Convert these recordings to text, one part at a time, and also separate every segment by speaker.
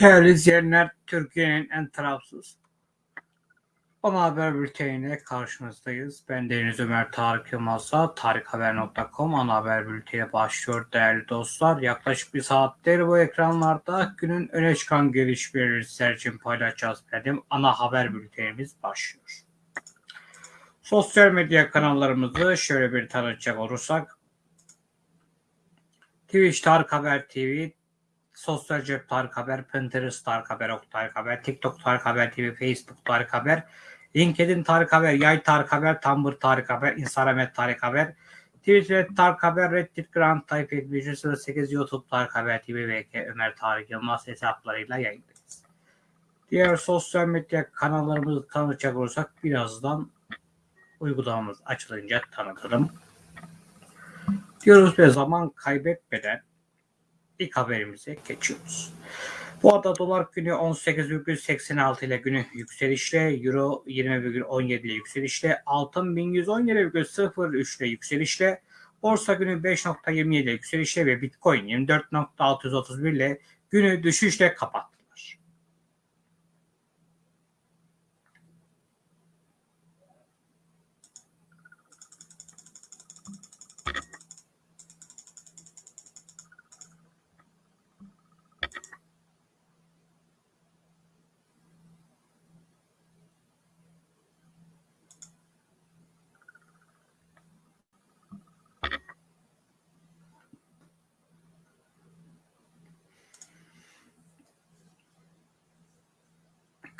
Speaker 1: Değerli izleyenler, Türkiye'nin en tarafsız Ana Haber Bülteni'ne karşınızdayız. Ben Deniz Ömer Tarık Yılmaz'a tarikhaber.com Ana Haber Bülteni başlıyor değerli dostlar. Yaklaşık bir saattir bu ekranlarda günün öne çıkan gelişmeleri sizler için paylaşacağız dedim. Ana Haber Bültenimiz başlıyor. Sosyal medya kanallarımızı şöyle bir tanıtacak olursak Twitch Tarık Haber TV, Sosyal Cep Tarık Haber, Pinterest Tarık Haber, Ok Tarık Haber, TikTok Tarık Haber TV, Facebook Tarık Haber, LinkedIn Tarık Haber, Yay Tarık Haber, Tumblr Tarık Haber, Instagram Tarık Haber, Twitter Tarık Haber, Reddit Grand Type 108, YouTube Tarık Haber TV ve Ömer Tarık Yılmaz hesaplarıyla yayındayız. Diğer sosyal medya kanallarımızı tanıtacak olursak birazdan uygulamamız açılınca tanıtırım. Diyoruz ve zaman kaybetmeden ilk haberimize geçiyoruz. Bu arada dolar günü 18,86 ile günü yükselişle, euro 20,17 ile yükselişle, altın 1117,03 ile yükselişle, borsa günü 5.27 ile yükselişle ve bitcoin 24.631 ile günü düşüşle kapattı.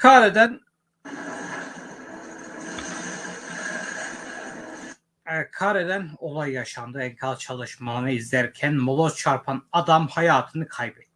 Speaker 1: Kare'den e, Kare'den olay yaşandı. Enkaz çalışmanı izlerken moloz çarpan adam hayatını kaybetti.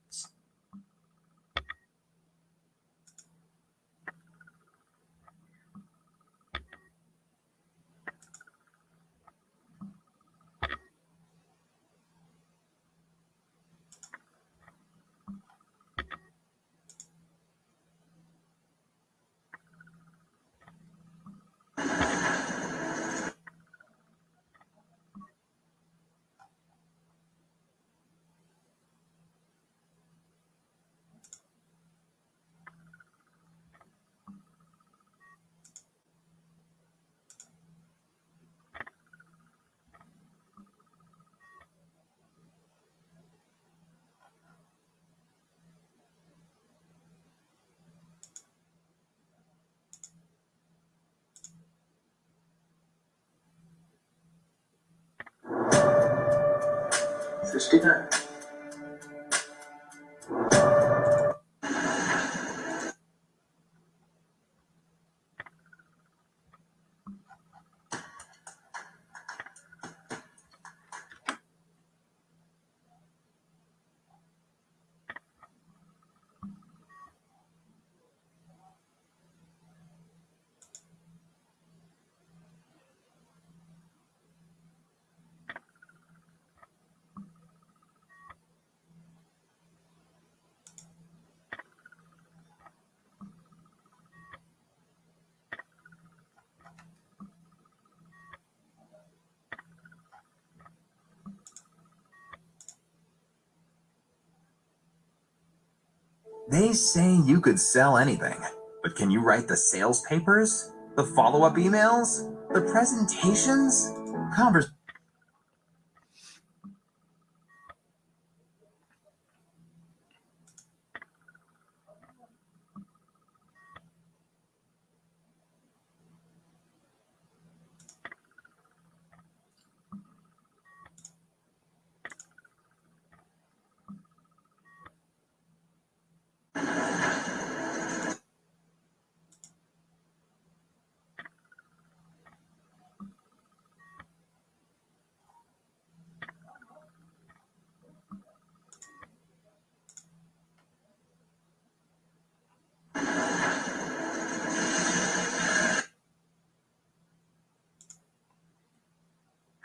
Speaker 2: They say you could sell anything, but can you write the sales papers? The follow-up emails?
Speaker 1: The presentations? Conversations?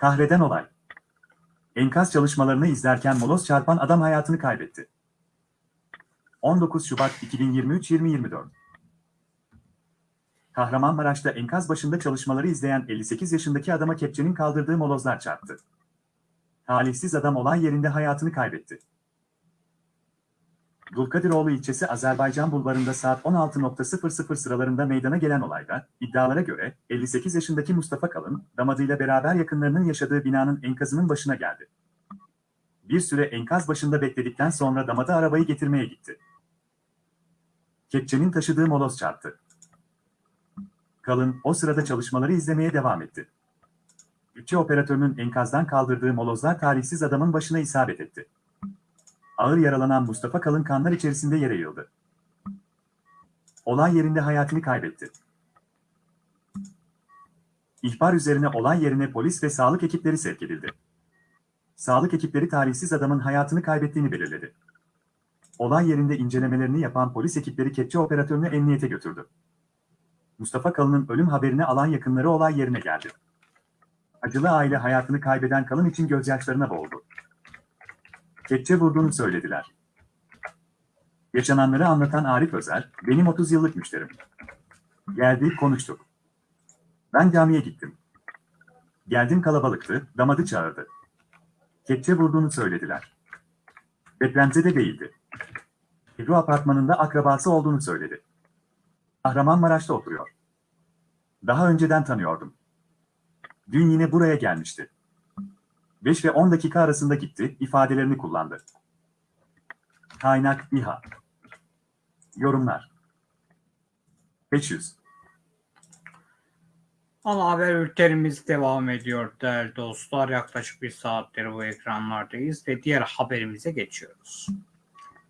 Speaker 2: Kahreden olay. Enkaz çalışmalarını izlerken moloz çarpan adam hayatını kaybetti. 19 Şubat 2023-2024 Kahramanmaraş'ta enkaz başında çalışmaları izleyen 58 yaşındaki adama kepçenin kaldırdığı molozlar çarptı. Talihsiz adam olay yerinde hayatını kaybetti. Gulkadiroğlu ilçesi Azerbaycan Bulvarı'nda saat 16.00 sıralarında meydana gelen olayda, iddialara göre 58 yaşındaki Mustafa Kalın, damadıyla beraber yakınlarının yaşadığı binanın enkazının başına geldi. Bir süre enkaz başında bekledikten sonra damadı arabayı getirmeye gitti. Kepçenin taşıdığı moloz çarptı. Kalın, o sırada çalışmaları izlemeye devam etti. Bütçe operatörünün enkazdan kaldırdığı molozlar talihsiz adamın başına isabet etti. Ağır yaralanan Mustafa kalın kanlar içerisinde yere yıldı. Olay yerinde hayatını kaybetti. İhbar üzerine olay yerine polis ve sağlık ekipleri sevk edildi. Sağlık ekipleri tarihsiz adamın hayatını kaybettiğini belirledi. Olay yerinde incelemelerini yapan polis ekipleri kepçe operatörünü emniyete götürdü. Mustafa Kalın'ın ölüm haberini alan yakınları olay yerine geldi. Acılı aile hayatını kaybeden Kalın için gözyaşlarına boğuldu kepçe vurduğunu söylediler. Yaşananları anlatan Arif Özel benim 30 yıllık müşterim. Geldi, konuştuk. Ben camiye gittim. Geldim kalabalıktı, damadı çağırdı. Kepçe vurduğunu söylediler. de değildi. Ebru apartmanında akrabası olduğunu söyledi. Kahramanmaraş'ta oturuyor. Daha önceden tanıyordum. Dün yine buraya gelmişti. 5 ve 10 dakika arasında gitti ifadelerini kullandı. Kaynak İHA Yorumlar 500
Speaker 1: Ana haber ülkelerimiz devam ediyor değerli dostlar. Yaklaşık bir saattir bu ekranlardayız ve diğer haberimize geçiyoruz.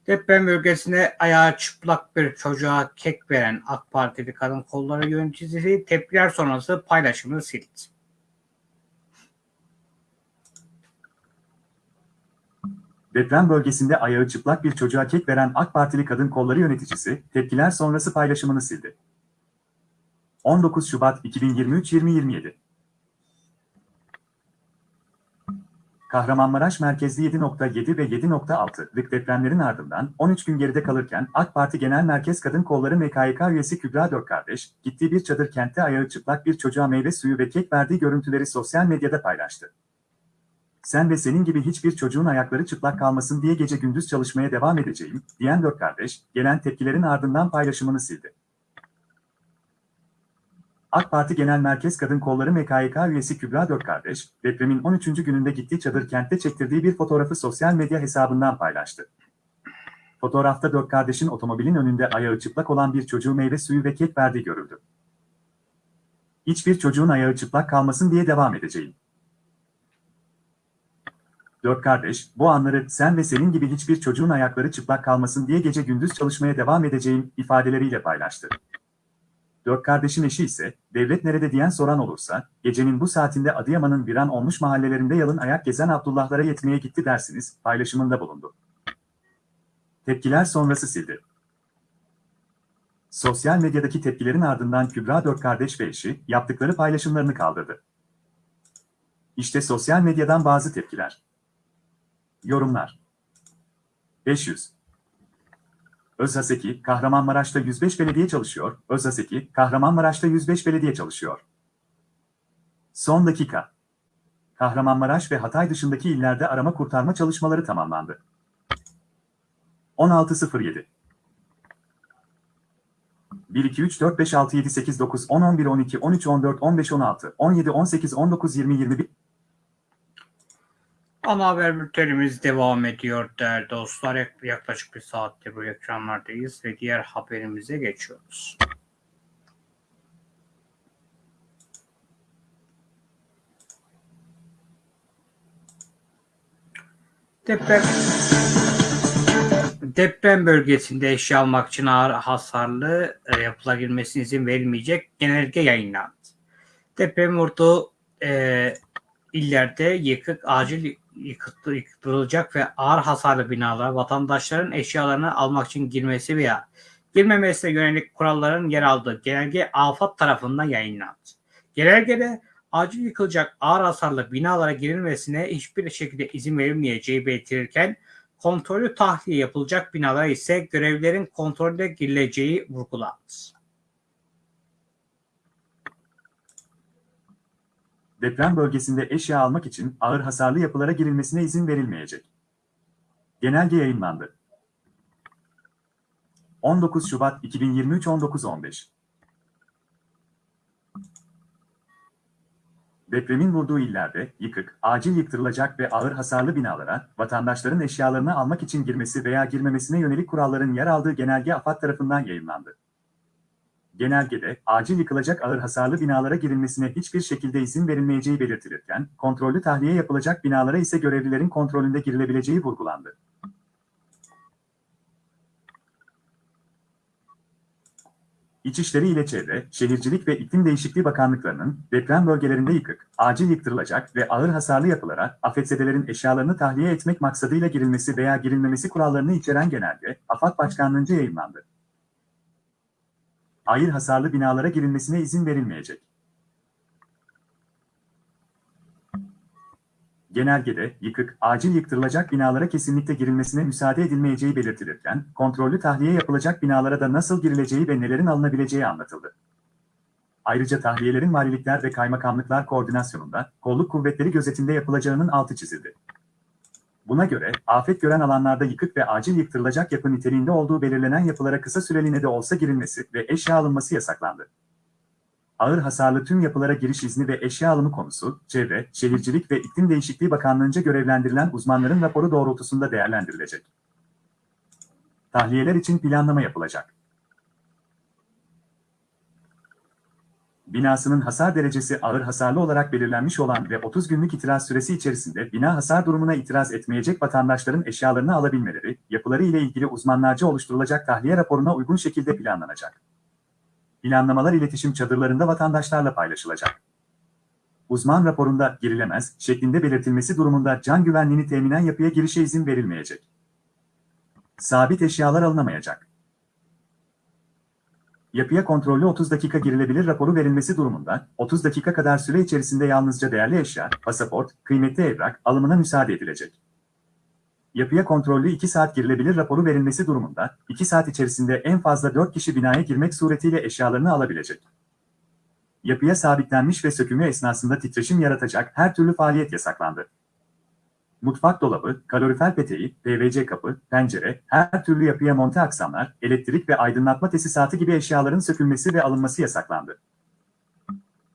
Speaker 1: Deprem bölgesine ayağı çıplak bir çocuğa kek veren AK Partili kadın kolları yöneticisi tepkiler sonrası paylaşımını sildi.
Speaker 2: Deprem bölgesinde ayağı çıplak bir çocuğa kek veren AK Partili kadın kolları yöneticisi, tepkiler sonrası paylaşımını sildi. 19 Şubat 2023-2027 Kahramanmaraş merkezli 7.7 ve 7.6'lık depremlerin ardından 13 gün geride kalırken AK Parti Genel Merkez Kadın Kolları MKYK üyesi Kübra Dört Kardeş, gittiği bir çadır kentte ayağı çıplak bir çocuğa meyve suyu ve kek verdiği görüntüleri sosyal medyada paylaştı sen ve senin gibi hiçbir çocuğun ayakları çıplak kalmasın diye gece gündüz çalışmaya devam edeceğim, diyen dört kardeş, gelen tepkilerin ardından paylaşımını sildi. AK Parti Genel Merkez Kadın Kolları MKYK üyesi Kübra Dört Kardeş, depremin 13. gününde gittiği çadır kentte çektirdiği bir fotoğrafı sosyal medya hesabından paylaştı. Fotoğrafta dört kardeşin otomobilin önünde ayağı çıplak olan bir çocuğu meyve suyu ve kek verdiği görüldü. Hiçbir çocuğun ayağı çıplak kalmasın diye devam edeceğim dört kardeş, bu anları sen ve senin gibi hiçbir çocuğun ayakları çıplak kalmasın diye gece gündüz çalışmaya devam edeceğim ifadeleriyle paylaştı. Dört kardeşin eşi ise, devlet nerede diyen soran olursa, gecenin bu saatinde Adıyaman'ın viran olmuş mahallelerinde yalın ayak gezen Abdullahlara yetmeye gitti dersiniz, paylaşımında bulundu. Tepkiler sonrası sildi. Sosyal medyadaki tepkilerin ardından Kübra dört kardeş ve eşi yaptıkları paylaşımlarını kaldırdı. İşte sosyal medyadan bazı tepkiler. Yorumlar 500 Özhaseki, Kahramanmaraş'ta 105 belediye çalışıyor. Özhaseki, Kahramanmaraş'ta 105 belediye çalışıyor. Son dakika. Kahramanmaraş ve Hatay dışındaki illerde arama kurtarma çalışmaları tamamlandı. 16.07 1, 2, 3, 4, 5, 6, 7, 8, 9, 10, 11, 12, 13, 14, 15, 16, 17, 18, 19, 20, 21...
Speaker 1: Ana haber bültenimiz devam ediyor değerli dostlar. Yaklaşık bir saattir bu ekranlardayız ve diğer haberimize geçiyoruz. Deprem, deprem bölgesinde eşya almak için ağır hasarlı e, yapıla girmesine izin verilmeyecek genelge yayınlandı. Deprem vurduğu e, illerde yıkık acil yıkıttı, yıkıtılacak ve ağır hasarlı binalara vatandaşların eşyalarını almak için girmesi veya girmemesine yönelik kuralların yer aldığı genelge AFAD tarafından yayınlandı. Genelgede acil yıkılacak ağır hasarlı binalara girilmesine hiçbir şekilde izin verilmeyeceği belirtilirken kontrolü tahliye yapılacak binalara ise görevlerin kontrolde girileceği vurgulandı.
Speaker 2: deprem bölgesinde eşya almak için ağır hasarlı yapılara girilmesine izin verilmeyecek. Genelge yayınlandı. 19 Şubat 2023 19.15 Depremin vurduğu illerde yıkık, acil yıktırılacak ve ağır hasarlı binalara, vatandaşların eşyalarını almak için girmesi veya girmemesine yönelik kuralların yer aldığı genelge AFAD tarafından yayınlandı genelgede acil yıkılacak ağır hasarlı binalara girilmesine hiçbir şekilde izin verilmeyeceği belirtilirken, kontrollü tahliye yapılacak binalara ise görevlilerin kontrolünde girilebileceği vurgulandı. İçişleri ile Çevre, Şehircilik ve İklim Değişikliği Bakanlıklarının deprem bölgelerinde yıkık, acil yıktırılacak ve ağır hasarlı yapılara afetzedelerin eşyalarını tahliye etmek maksadıyla girilmesi veya girilmemesi kurallarını içeren genelge, AFAD Başkanlığı'nca yayınlandı ağır hasarlı binalara girilmesine izin verilmeyecek. Genelgede yıkık, acil yıktırılacak binalara kesinlikle girilmesine müsaade edilmeyeceği belirtilirken, kontrollü tahliye yapılacak binalara da nasıl girileceği ve nelerin alınabileceği anlatıldı. Ayrıca tahliyelerin valilikler ve kaymakamlıklar koordinasyonunda, kolluk kuvvetleri gözetimde yapılacağının altı çizildi. Buna göre, afet gören alanlarda yıkık ve acil yıktırılacak yapı niteliğinde olduğu belirlenen yapılara kısa süreliğine de olsa girilmesi ve eşya alınması yasaklandı. Ağır hasarlı tüm yapılara giriş izni ve eşya alımı konusu, Çevre, Şehircilik ve İklim Değişikliği Bakanlığı'nca görevlendirilen uzmanların raporu doğrultusunda değerlendirilecek. Tahliyeler için planlama yapılacak. binasının hasar derecesi ağır hasarlı olarak belirlenmiş olan ve 30 günlük itiraz süresi içerisinde bina hasar durumuna itiraz etmeyecek vatandaşların eşyalarını alabilmeleri, yapıları ile ilgili uzmanlarca oluşturulacak tahliye raporuna uygun şekilde planlanacak. Planlamalar iletişim çadırlarında vatandaşlarla paylaşılacak. Uzman raporunda girilemez şeklinde belirtilmesi durumunda can güvenliğini teminen yapıya girişe izin verilmeyecek. Sabit eşyalar alınamayacak Yapıya kontrollü 30 dakika girilebilir raporu verilmesi durumunda, 30 dakika kadar süre içerisinde yalnızca değerli eşya, pasaport, kıymetli evrak alımına müsaade edilecek. Yapıya kontrollü 2 saat girilebilir raporu verilmesi durumunda, 2 saat içerisinde en fazla 4 kişi binaya girmek suretiyle eşyalarını alabilecek. Yapıya sabitlenmiş ve sökümü esnasında titreşim yaratacak her türlü faaliyet yasaklandı mutfak dolabı, kalorifer peteği, PVC kapı, pencere, her türlü yapıya monte aksamlar, elektrik ve aydınlatma tesisatı gibi eşyaların sökülmesi ve alınması yasaklandı.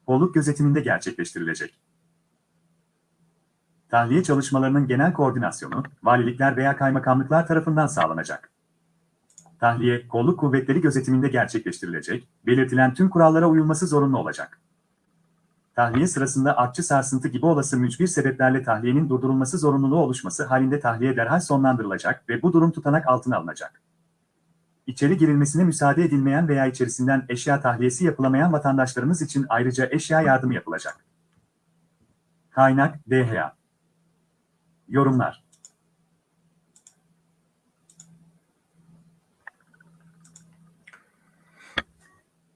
Speaker 2: Kolluk gözetiminde gerçekleştirilecek. Tahliye çalışmalarının genel koordinasyonu, valilikler veya kaymakamlıklar tarafından sağlanacak. Tahliye, kolluk kuvvetleri gözetiminde gerçekleştirilecek, belirtilen tüm kurallara uyulması zorunlu olacak tahliye sırasında artçı sarsıntı gibi olası mücbir sebeplerle tahliyenin durdurulması zorunluluğu oluşması halinde tahliye derhal sonlandırılacak ve bu durum tutanak altına alınacak. İçeri girilmesine müsaade edilmeyen veya içerisinden eşya tahliyesi yapılamayan vatandaşlarımız için ayrıca eşya yardımı yapılacak. Kaynak DHA Yorumlar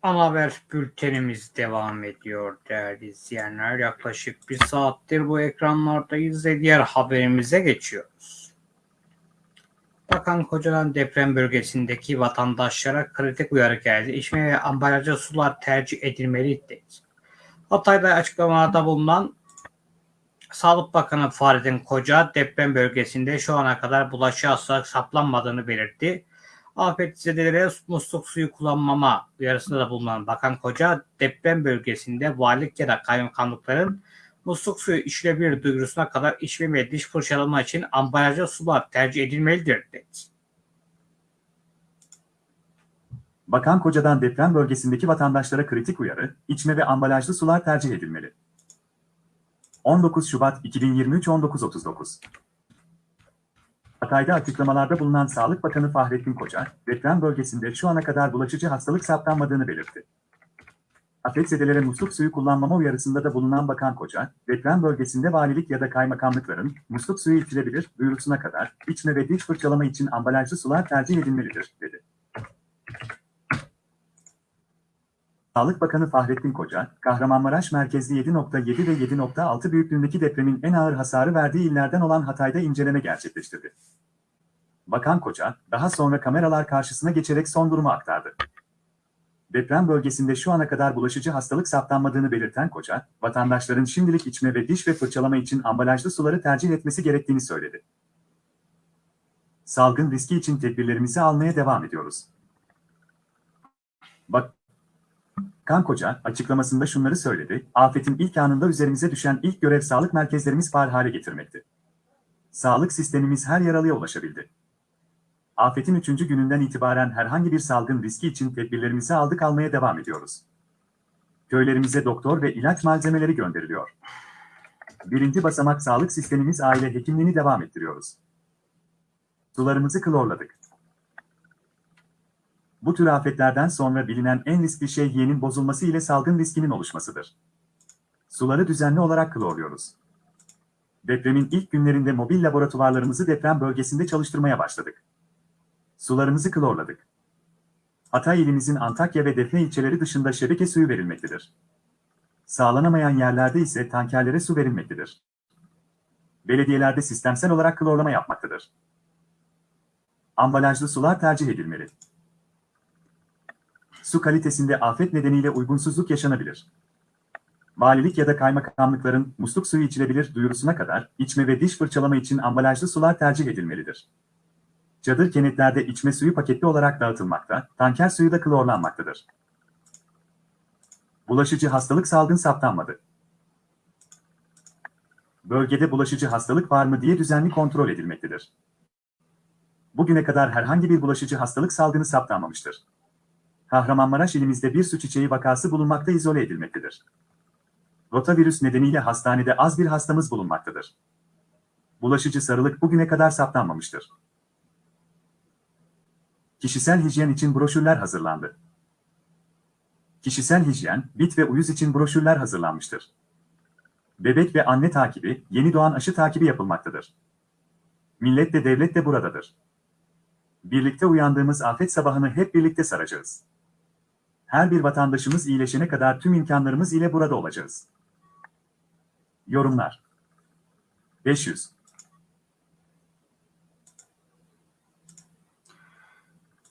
Speaker 1: Ana haber bültenimiz devam ediyor değerli izleyenler. Yaklaşık bir saattir bu ekranlardayız ve diğer haberimize geçiyoruz. Bakan Kocaman deprem bölgesindeki vatandaşlara kritik uyarı geldi. İçme ve ambalajlı sular tercih edilmeli dedi. Hatay'da açıklamada bulunan Sağlık Bakanı Fahrettin Koca deprem bölgesinde şu ana kadar bulaşı hastalık saplanmadığını belirtti afetzedelere musluk suyu kullanmama uyarısında da bulunan Bakan Koca deprem bölgesinde varlık ya da kaymakamlıkların musluk suyu içilebilir duyurusuna kadar içme diş fırçalama için ambalajlı sular tercih edilmelidir dedi.
Speaker 2: Bakan Koca'dan deprem bölgesindeki vatandaşlara kritik uyarı, içme ve ambalajlı sular tercih edilmeli. 19 Şubat 2023 19.39 Hatay'da açıklamalarda bulunan Sağlık Bakanı Fahrettin Koca, deprem bölgesinde şu ana kadar bulaşıcı hastalık saptanmadığını belirtti. Afetzedelere musluk suyu kullanmama uyarısında da bulunan Bakan Koca, deprem bölgesinde valilik ya da kaymakamlıkların musluk suyu içilebilir buyurusuna kadar içme ve diş fırçalama için ambalajlı sular tercih edilmelidir, dedi. Sağlık Bakanı Fahrettin Koca, Kahramanmaraş merkezli 7.7 ve 7.6 büyüklüğündeki depremin en ağır hasarı verdiği illerden olan Hatay'da inceleme gerçekleştirdi. Bakan Koca, daha sonra kameralar karşısına geçerek son durumu aktardı. Deprem bölgesinde şu ana kadar bulaşıcı hastalık saptanmadığını belirten Koca, vatandaşların şimdilik içme ve diş ve fırçalama için ambalajlı suları tercih etmesi gerektiğini söyledi. Salgın riski için tedbirlerimizi almaya devam ediyoruz. Bak Kan Koca açıklamasında şunları söyledi, afetin ilk anında üzerimize düşen ilk görev sağlık merkezlerimiz faal hale getirmekti. Sağlık sistemimiz her yaralıya ulaşabildi. Afetin üçüncü gününden itibaren herhangi bir salgın riski için tedbirlerimizi aldık almaya devam ediyoruz. Köylerimize doktor ve ilaç malzemeleri gönderiliyor. Birinci basamak sağlık sistemimiz aile hekimliğini devam ettiriyoruz. Sularımızı klorladık. Bu tür afetlerden sonra bilinen en riskli şey yiyenin bozulması ile salgın riskinin oluşmasıdır. Suları düzenli olarak klorluyoruz. Depremin ilk günlerinde mobil laboratuvarlarımızı deprem bölgesinde çalıştırmaya başladık. Sularımızı klorladık. Hatay ilimizin Antakya ve Defne ilçeleri dışında şebeke suyu verilmektedir. Sağlanamayan yerlerde ise tankerlere su verilmektedir. Belediyelerde sistemsel olarak klorlama yapmaktadır. Ambalajlı sular tercih edilmeli su kalitesinde afet nedeniyle uygunsuzluk yaşanabilir. Valilik ya da kaymakamlıkların musluk suyu içilebilir duyurusuna kadar içme ve diş fırçalama için ambalajlı sular tercih edilmelidir. Çadır kenetlerde içme suyu paketli olarak dağıtılmakta, tanker suyu da klorlanmaktadır. Bulaşıcı hastalık salgın saptanmadı. Bölgede bulaşıcı hastalık var mı diye düzenli kontrol edilmektedir. Bugüne kadar herhangi bir bulaşıcı hastalık salgını saptanmamıştır. Kahramanmaraş ilimizde bir su çiçeği vakası bulunmakta izole edilmektedir. Rotavirüs nedeniyle hastanede az bir hastamız bulunmaktadır. Bulaşıcı sarılık bugüne kadar saptanmamıştır. Kişisel hijyen için broşürler hazırlandı. Kişisel hijyen, bit ve uyuz için broşürler hazırlanmıştır. Bebek ve anne takibi, yeni doğan aşı takibi yapılmaktadır. Millet de devlet de buradadır. Birlikte uyandığımız afet sabahını hep birlikte saracağız her bir vatandaşımız iyileşene kadar tüm imkanlarımız ile burada olacağız. Yorumlar 500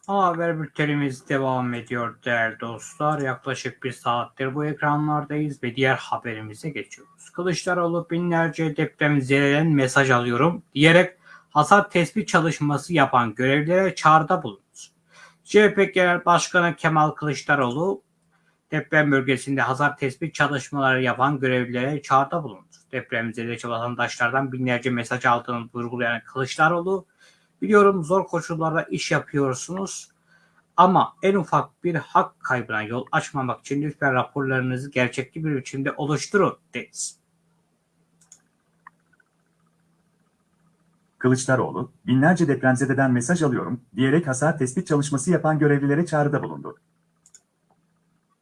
Speaker 1: Haber bültenimiz devam ediyor değerli dostlar. Yaklaşık bir saattir bu ekranlardayız ve diğer haberimize geçiyoruz. Kılıçdaroğlu binlerce depremzedeleden mesaj alıyorum diyerek hasar tespit çalışması yapan görevlere çağrıda bulun. CHP Genel Başkanı Kemal Kılıçdaroğlu deprem bölgesinde hasar tespit çalışmaları yapan görevlilere çağrıda bulundu. Depremzedeci vatandaşlardan binlerce mesaj aldığını vurgulayan Kılıçdaroğlu, biliyorum zor koşullarda iş yapıyorsunuz ama en ufak bir hak kaybına yol açmamak için lütfen raporlarınızı gerçekçi bir biçimde oluşturun dedi.
Speaker 2: Kılıçdaroğlu, binlerce depremzededen mesaj alıyorum diyerek hasar tespit çalışması yapan görevlilere çağrıda bulundu.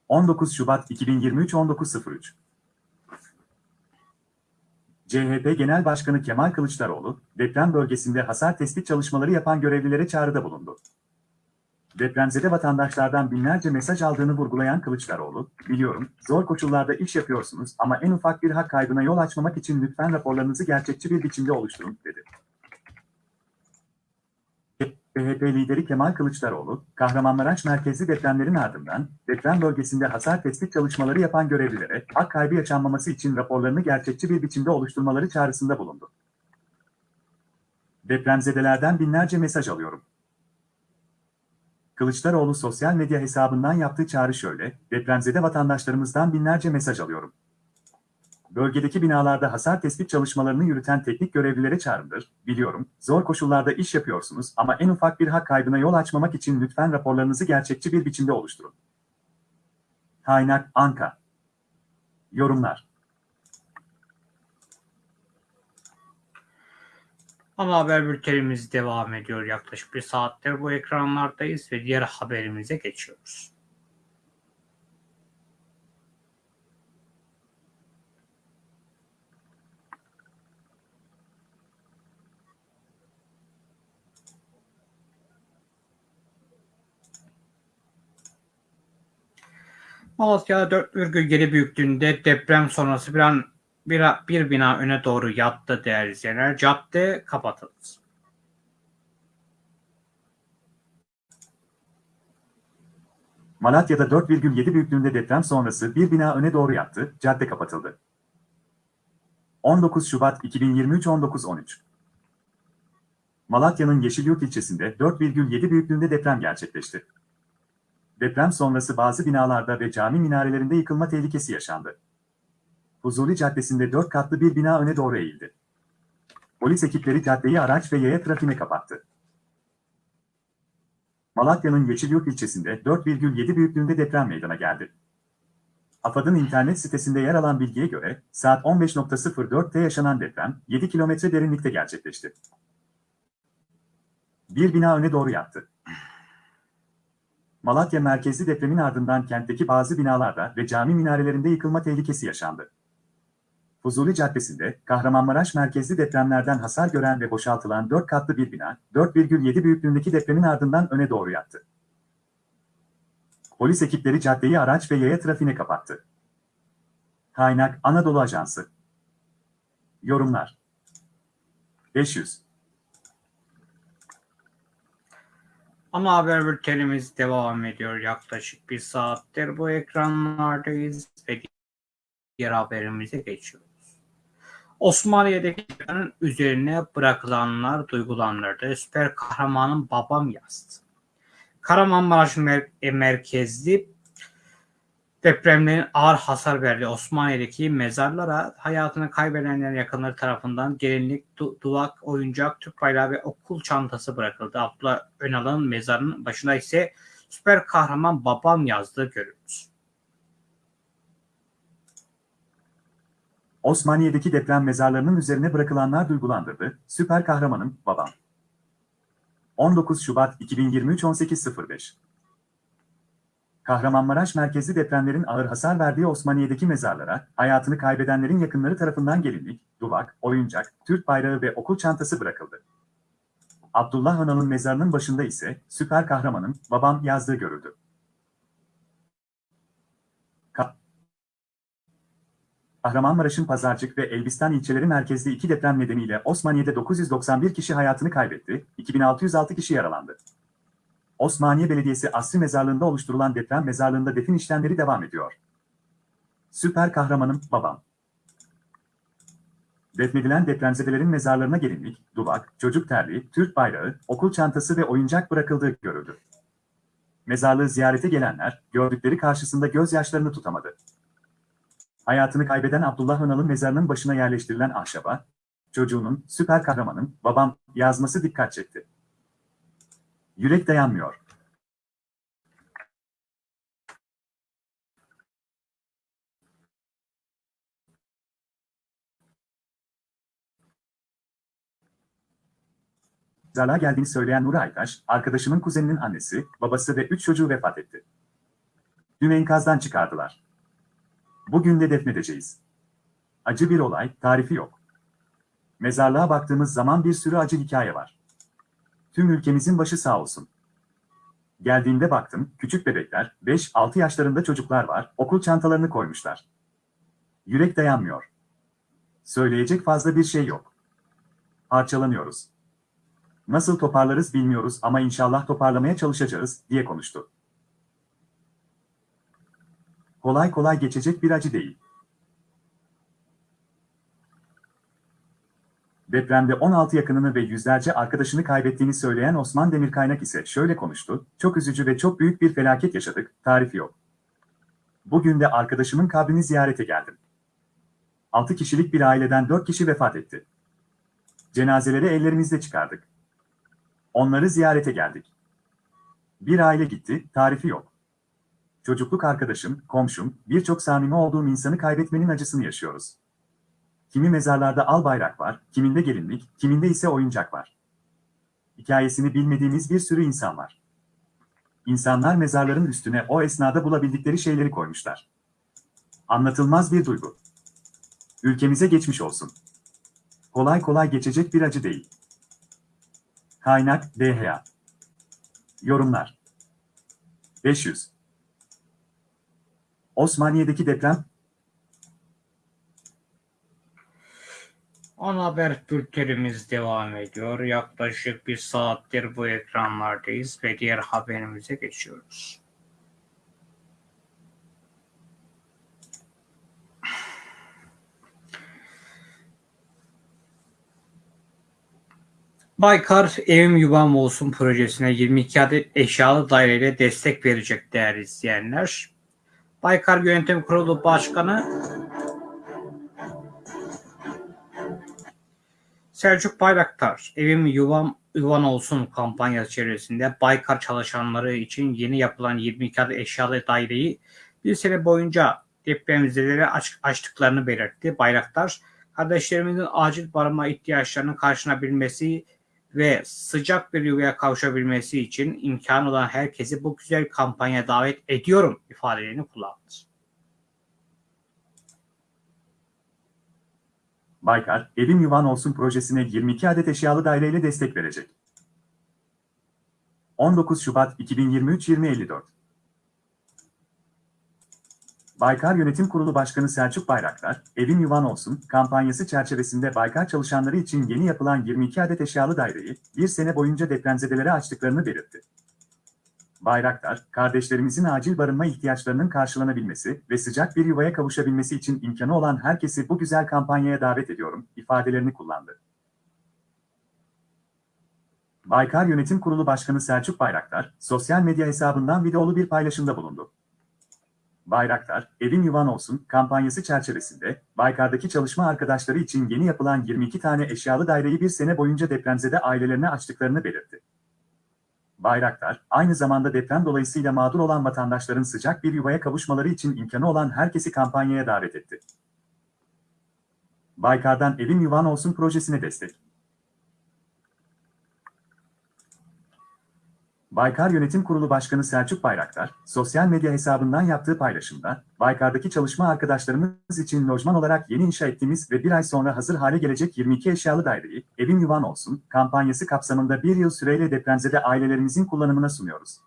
Speaker 2: 19 Şubat 2023 19.03 CHP Genel Başkanı Kemal Kılıçdaroğlu, deprem bölgesinde hasar tespit çalışmaları yapan görevlilere çağrıda bulundu. Depremzede vatandaşlardan binlerce mesaj aldığını vurgulayan Kılıçdaroğlu, biliyorum zor koşullarda iş yapıyorsunuz ama en ufak bir hak kaybına yol açmamak için lütfen raporlarınızı gerçekçi bir biçimde oluşturun, dedi. CHP lideri Kemal Kılıçdaroğlu, Kahramanmaraş merkezli depremlerin ardından deprem bölgesinde hasar tespit çalışmaları yapan görevlilere hak kaybı yaşanmaması için raporlarını gerçekçi bir biçimde oluşturmaları çağrısında bulundu. Depremzedelerden binlerce mesaj alıyorum. Kılıçdaroğlu sosyal medya hesabından yaptığı çağrı şöyle, depremzede vatandaşlarımızdan binlerce mesaj alıyorum bölgedeki binalarda hasar tespit çalışmalarını yürüten teknik görevlilere çağrımdır. Biliyorum, zor koşullarda iş yapıyorsunuz ama en ufak bir hak kaybına yol açmamak için lütfen raporlarınızı gerçekçi bir biçimde oluşturun.
Speaker 1: Kaynak Anka Yorumlar Ana haber bültenimiz devam ediyor. Yaklaşık bir saattir bu ekranlardayız ve diğer haberimize geçiyoruz. Malatya 4,7 büyüklüğünde deprem sonrası bir, an, bir, bir bina öne doğru yattı değerli izleyenler. Cadde kapatıldı.
Speaker 2: Malatya'da 4,7 büyüklüğünde deprem sonrası bir bina öne doğru yattı, cadde kapatıldı. 19 Şubat 2023 19.13 Malatya'nın Yeşilyurt ilçesinde 4,7 büyüklüğünde deprem gerçekleşti. Deprem sonrası bazı binalarda ve cami minarelerinde yıkılma tehlikesi yaşandı. Huzuli Caddesi'nde dört katlı bir bina öne doğru eğildi. Polis ekipleri caddeyi araç ve yaya trafiğine kapattı. Malatya'nın Yeşilyurt ilçesinde 4,7 büyüklüğünde deprem meydana geldi. AFAD'ın internet sitesinde yer alan bilgiye göre saat 15.04'te yaşanan deprem 7 kilometre derinlikte gerçekleşti. Bir bina öne doğru yattı. Malatya merkezli depremin ardından kentteki bazı binalarda ve cami minarelerinde yıkılma tehlikesi yaşandı. Fuzuli Caddesi'nde Kahramanmaraş merkezli depremlerden hasar gören ve boşaltılan 4 katlı bir bina, 4,7 büyüklüğündeki depremin ardından öne doğru yattı. Polis ekipleri caddeyi araç ve yaya trafiğine kapattı. Kaynak Anadolu Ajansı Yorumlar 500
Speaker 1: Ama haber bültenimiz devam ediyor. Yaklaşık bir saattir bu ekranlardayız ve diğer haberimize geçiyoruz. Osmaniye'deki üzerine bırakılanlar duygulandırdı. Süper kahramanın babam yazdı. Kahramanmaraş mer e, merkezli Depremlerin ağır hasar verdiği Osmaniye'deki mezarlara hayatını kaybedenlerin yakınları tarafından gelinlik, duvak, oyuncak, Türk bayrağı ve okul çantası bırakıldı. Abdullah Önal'ın mezarının başına ise süper kahraman babam yazdığı görülmüş.
Speaker 2: Osmaniye'deki deprem mezarlarının üzerine bırakılanlar duygulandırdı. Süper kahramanım babam. 19 Şubat 2023 18.05 Kahramanmaraş merkezli depremlerin ağır hasar verdiği Osmaniye'deki mezarlara, hayatını kaybedenlerin yakınları tarafından gelinlik, duvak, oyuncak, Türk bayrağı ve okul çantası bırakıldı. Abdullah Önal'ın mezarının başında ise süper kahramanın babam yazdığı görüldü. Kahramanmaraş'ın Pazarcık ve Elbistan ilçeleri merkezli iki deprem nedeniyle Osmaniye'de 991 kişi hayatını kaybetti, 2606 kişi yaralandı. Osmaniye Belediyesi Asri Mezarlığı'nda oluşturulan deprem mezarlığında defin işlemleri devam ediyor. Süper kahramanım, babam. Defnedilen depremzedelerin mezarlarına gelinlik, duvak, çocuk terliği, Türk bayrağı, okul çantası ve oyuncak bırakıldığı görüldü. Mezarlığı ziyarete gelenler, gördükleri karşısında gözyaşlarını tutamadı. Hayatını kaybeden Abdullah Önal'ın mezarının başına yerleştirilen ahşaba, çocuğunun, süper kahramanım, babam yazması dikkat çekti. Yürek dayanmıyor. Zarlığa geldiğini söyleyen Nur Aytaş, arkadaşımın kuzeninin annesi, babası ve üç çocuğu vefat etti. Dün enkazdan çıkardılar. Bugün de defnedeceğiz. Acı bir olay, tarifi yok. Mezarlığa baktığımız zaman bir sürü acı hikaye var. Tüm ülkemizin başı sağ olsun. Geldiğimde baktım, küçük bebekler, 5-6 yaşlarında çocuklar var, okul çantalarını koymuşlar. Yürek dayanmıyor. Söyleyecek fazla bir şey yok. Parçalanıyoruz. Nasıl toparlarız bilmiyoruz ama inşallah toparlamaya çalışacağız, diye konuştu. Kolay kolay geçecek bir acı değil. Depremde 16 yakınını ve yüzlerce arkadaşını kaybettiğini söyleyen Osman Demirkaynak ise şöyle konuştu, çok üzücü ve çok büyük bir felaket yaşadık, tarifi yok. Bugün de arkadaşımın kabrini ziyarete geldim. 6 kişilik bir aileden 4 kişi vefat etti. Cenazeleri ellerimizle çıkardık. Onları ziyarete geldik. Bir aile gitti, tarifi yok. Çocukluk arkadaşım, komşum, birçok samimi olduğum insanı kaybetmenin acısını yaşıyoruz. Kimi mezarlarda al bayrak var, kiminde gelinlik, kiminde ise oyuncak var. Hikayesini bilmediğimiz bir sürü insan var. İnsanlar mezarların üstüne o esnada bulabildikleri şeyleri koymuşlar. Anlatılmaz bir duygu. Ülkemize geçmiş olsun. Kolay kolay geçecek bir acı değil. Kaynak DHA Yorumlar 500 Osmaniye'deki deprem
Speaker 1: Ana haber bültenimiz devam ediyor. Yaklaşık bir saattir bu ekranlardayız ve diğer haberimize geçiyoruz. Baykar Evim Yuvam Olsun projesine 22 adet eşyalı daireyle destek verecek değerli izleyenler. Baykar Yönetim Kurulu Başkanı Selçuk Bayraktar, Evim Yuvam Yuvan Olsun kampanyası çevresinde Baykar çalışanları için yeni yapılan 22 adet eşyalı daireyi bir sene boyunca depremzedelere aç, açtıklarını belirtti. Bayraktar, kardeşlerimizin acil barınma ihtiyaçlarının karşılayabilmesi ve sıcak bir yuvaya kavuşabilmesi için imkan olan herkesi bu güzel kampanya davet ediyorum ifadelerini kullandı.
Speaker 2: Baykar, Evim Yuvan Olsun projesine 22 adet eşyalı daireyle destek verecek. 19 Şubat 2023-2054 Baykar Yönetim Kurulu Başkanı Selçuk Bayraktar, Evim Yuvan Olsun kampanyası çerçevesinde Baykar çalışanları için yeni yapılan 22 adet eşyalı daireyi bir sene boyunca depremzedelere açtıklarını belirtti. Bayraktar, kardeşlerimizin acil barınma ihtiyaçlarının karşılanabilmesi ve sıcak bir yuvaya kavuşabilmesi için imkanı olan herkesi bu güzel kampanyaya davet ediyorum, ifadelerini kullandı. Baykar Yönetim Kurulu Başkanı Selçuk Bayraktar, sosyal medya hesabından videolu bir paylaşımda bulundu. Bayraktar, Evin Yuvan Olsun kampanyası çerçevesinde, Baykar'daki çalışma arkadaşları için yeni yapılan 22 tane eşyalı daireyi bir sene boyunca depremzede ailelerine açtıklarını belirtti. Bayraktar, aynı zamanda deprem dolayısıyla mağdur olan vatandaşların sıcak bir yuvaya kavuşmaları için imkanı olan herkesi kampanyaya davet etti. Baykar'dan evim Yuvan Olsun projesine destek. Baykar Yönetim Kurulu Başkanı Selçuk Bayraktar, sosyal medya hesabından yaptığı paylaşımda, Baykar'daki çalışma arkadaşlarımız için lojman olarak yeni inşa ettiğimiz ve bir ay sonra hazır hale gelecek 22 eşyalı daireyi, evin yuvan olsun, kampanyası kapsamında bir yıl süreyle depremzede ailelerimizin kullanımına sunuyoruz.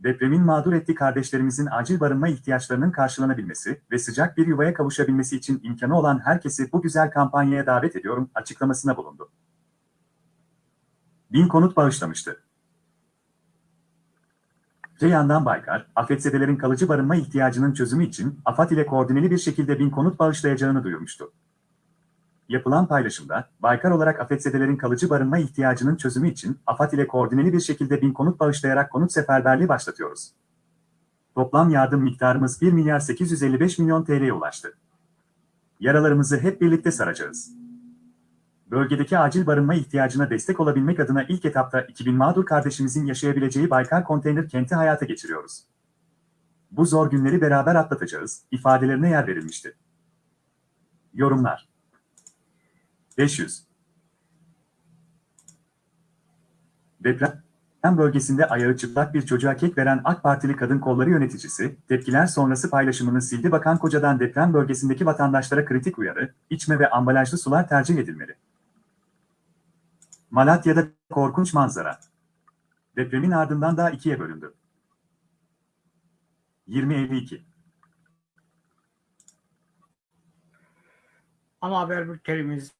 Speaker 2: Depremin mağdur ettiği kardeşlerimizin acil barınma ihtiyaçlarının karşılanabilmesi ve sıcak bir yuvaya kavuşabilmesi için imkanı olan herkesi bu güzel kampanyaya davet ediyorum açıklamasına bulundu. Bin konut bağışlamıştı. Reyhandan Baykar, afetzedelerin kalıcı barınma ihtiyacının çözümü için AFAD ile koordineli bir şekilde bin konut bağışlayacağını duyurmuştu. Yapılan paylaşımda, Baykar olarak afetzedelerin kalıcı barınma ihtiyacının çözümü için AFAD ile koordineli bir şekilde bin konut bağışlayarak konut seferberliği başlatıyoruz. Toplam yardım miktarımız 1 milyar 855 milyon TL'ye ulaştı. Yaralarımızı hep birlikte saracağız bölgedeki acil barınma ihtiyacına destek olabilmek adına ilk etapta 2000 mağdur kardeşimizin yaşayabileceği Baykar Konteyner Kenti hayata geçiriyoruz. Bu zor günleri beraber atlatacağız, ifadelerine yer verilmişti. Yorumlar 500 Deprem bölgesinde ayağı çıplak bir çocuğa kek veren AK Partili kadın kolları yöneticisi, tepkiler sonrası paylaşımını sildi bakan kocadan deprem bölgesindeki vatandaşlara kritik uyarı, içme ve ambalajlı sular tercih edilmeli. Malatya'da korkunç manzara. Depremin ardından daha ikiye bölündü.
Speaker 1: 20.52 Ana haber bültenimiz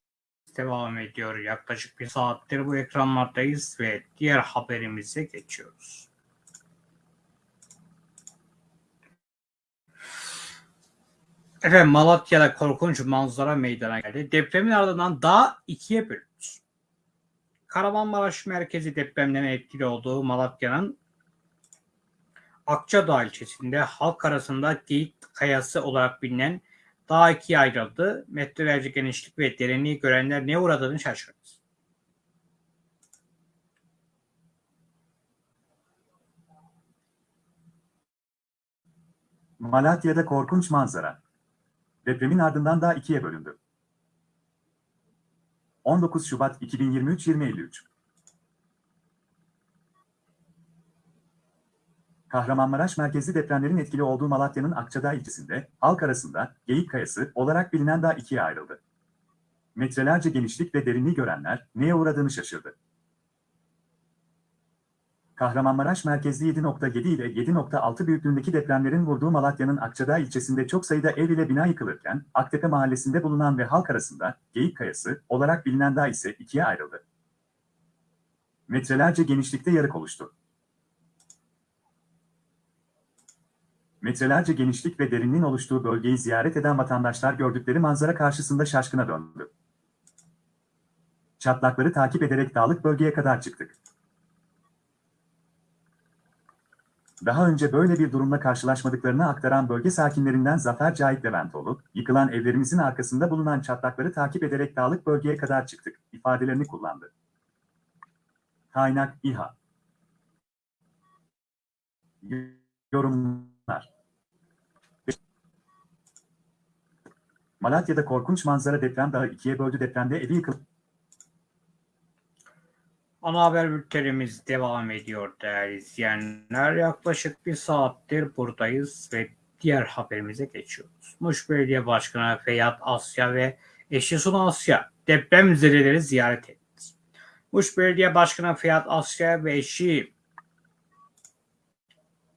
Speaker 1: devam ediyor. Yaklaşık bir saattir bu ekranlardayız ve diğer haberimize geçiyoruz. Efendim Malatya'da korkunç manzara meydana geldi. Depremin ardından daha ikiye bölündü. Kahramanmaraş merkezi depremden etkili olduğu Malatya'nın Akçadağ ilçesinde halk arasında geyik kayası olarak bilinen dağ ikiye ayrıldı. Metrelerce genişlik ve derinliği görenler ne uğradığını şaşırdı.
Speaker 2: Malatya'da korkunç manzara. Depremin ardından da ikiye bölündü. 19 Şubat 2023 2053 Kahramanmaraş merkezi depremlerin etkili olduğu Malatya'nın Akçadağ ilçesinde, halk arasında Geyik Kayası olarak bilinen dağ ikiye ayrıldı. Metrelerce genişlik ve derinliği görenler neye uğradığını şaşırdı. Kahramanmaraş merkezli 7.7 ile 7.6 büyüklüğündeki depremlerin vurduğu Malatya'nın Akçadağ ilçesinde çok sayıda ev ile bina yıkılırken, Aktepe mahallesinde bulunan ve halk arasında Geyik Kayası olarak bilinen dağ ise ikiye ayrıldı. Metrelerce genişlikte yarık oluştu. Metrelerce genişlik ve derinliğin oluştuğu bölgeyi ziyaret eden vatandaşlar gördükleri manzara karşısında şaşkına döndü. Çatlakları takip ederek dağlık bölgeye kadar çıktık. Daha önce böyle bir durumla karşılaşmadıklarını aktaran bölge sakinlerinden Zafer Cahit Leventoğlu, yıkılan evlerimizin arkasında bulunan çatlakları takip ederek dağlık bölgeye kadar çıktık, ifadelerini kullandı. Kaynak İHA Yorumlar Malatya'da korkunç manzara deprem daha ikiye böldü depremde evi yıkıldı.
Speaker 1: Ana haber bültenimiz devam ediyor değerli izleyenler. Yaklaşık bir saattir buradayız ve diğer haberimize geçiyoruz. Muş Belediye Başkanı Feyyat Asya ve eşi Suna Asya deprem zirveleri ziyaret etti. Muş Belediye Başkanı Feyyat Asya ve eşi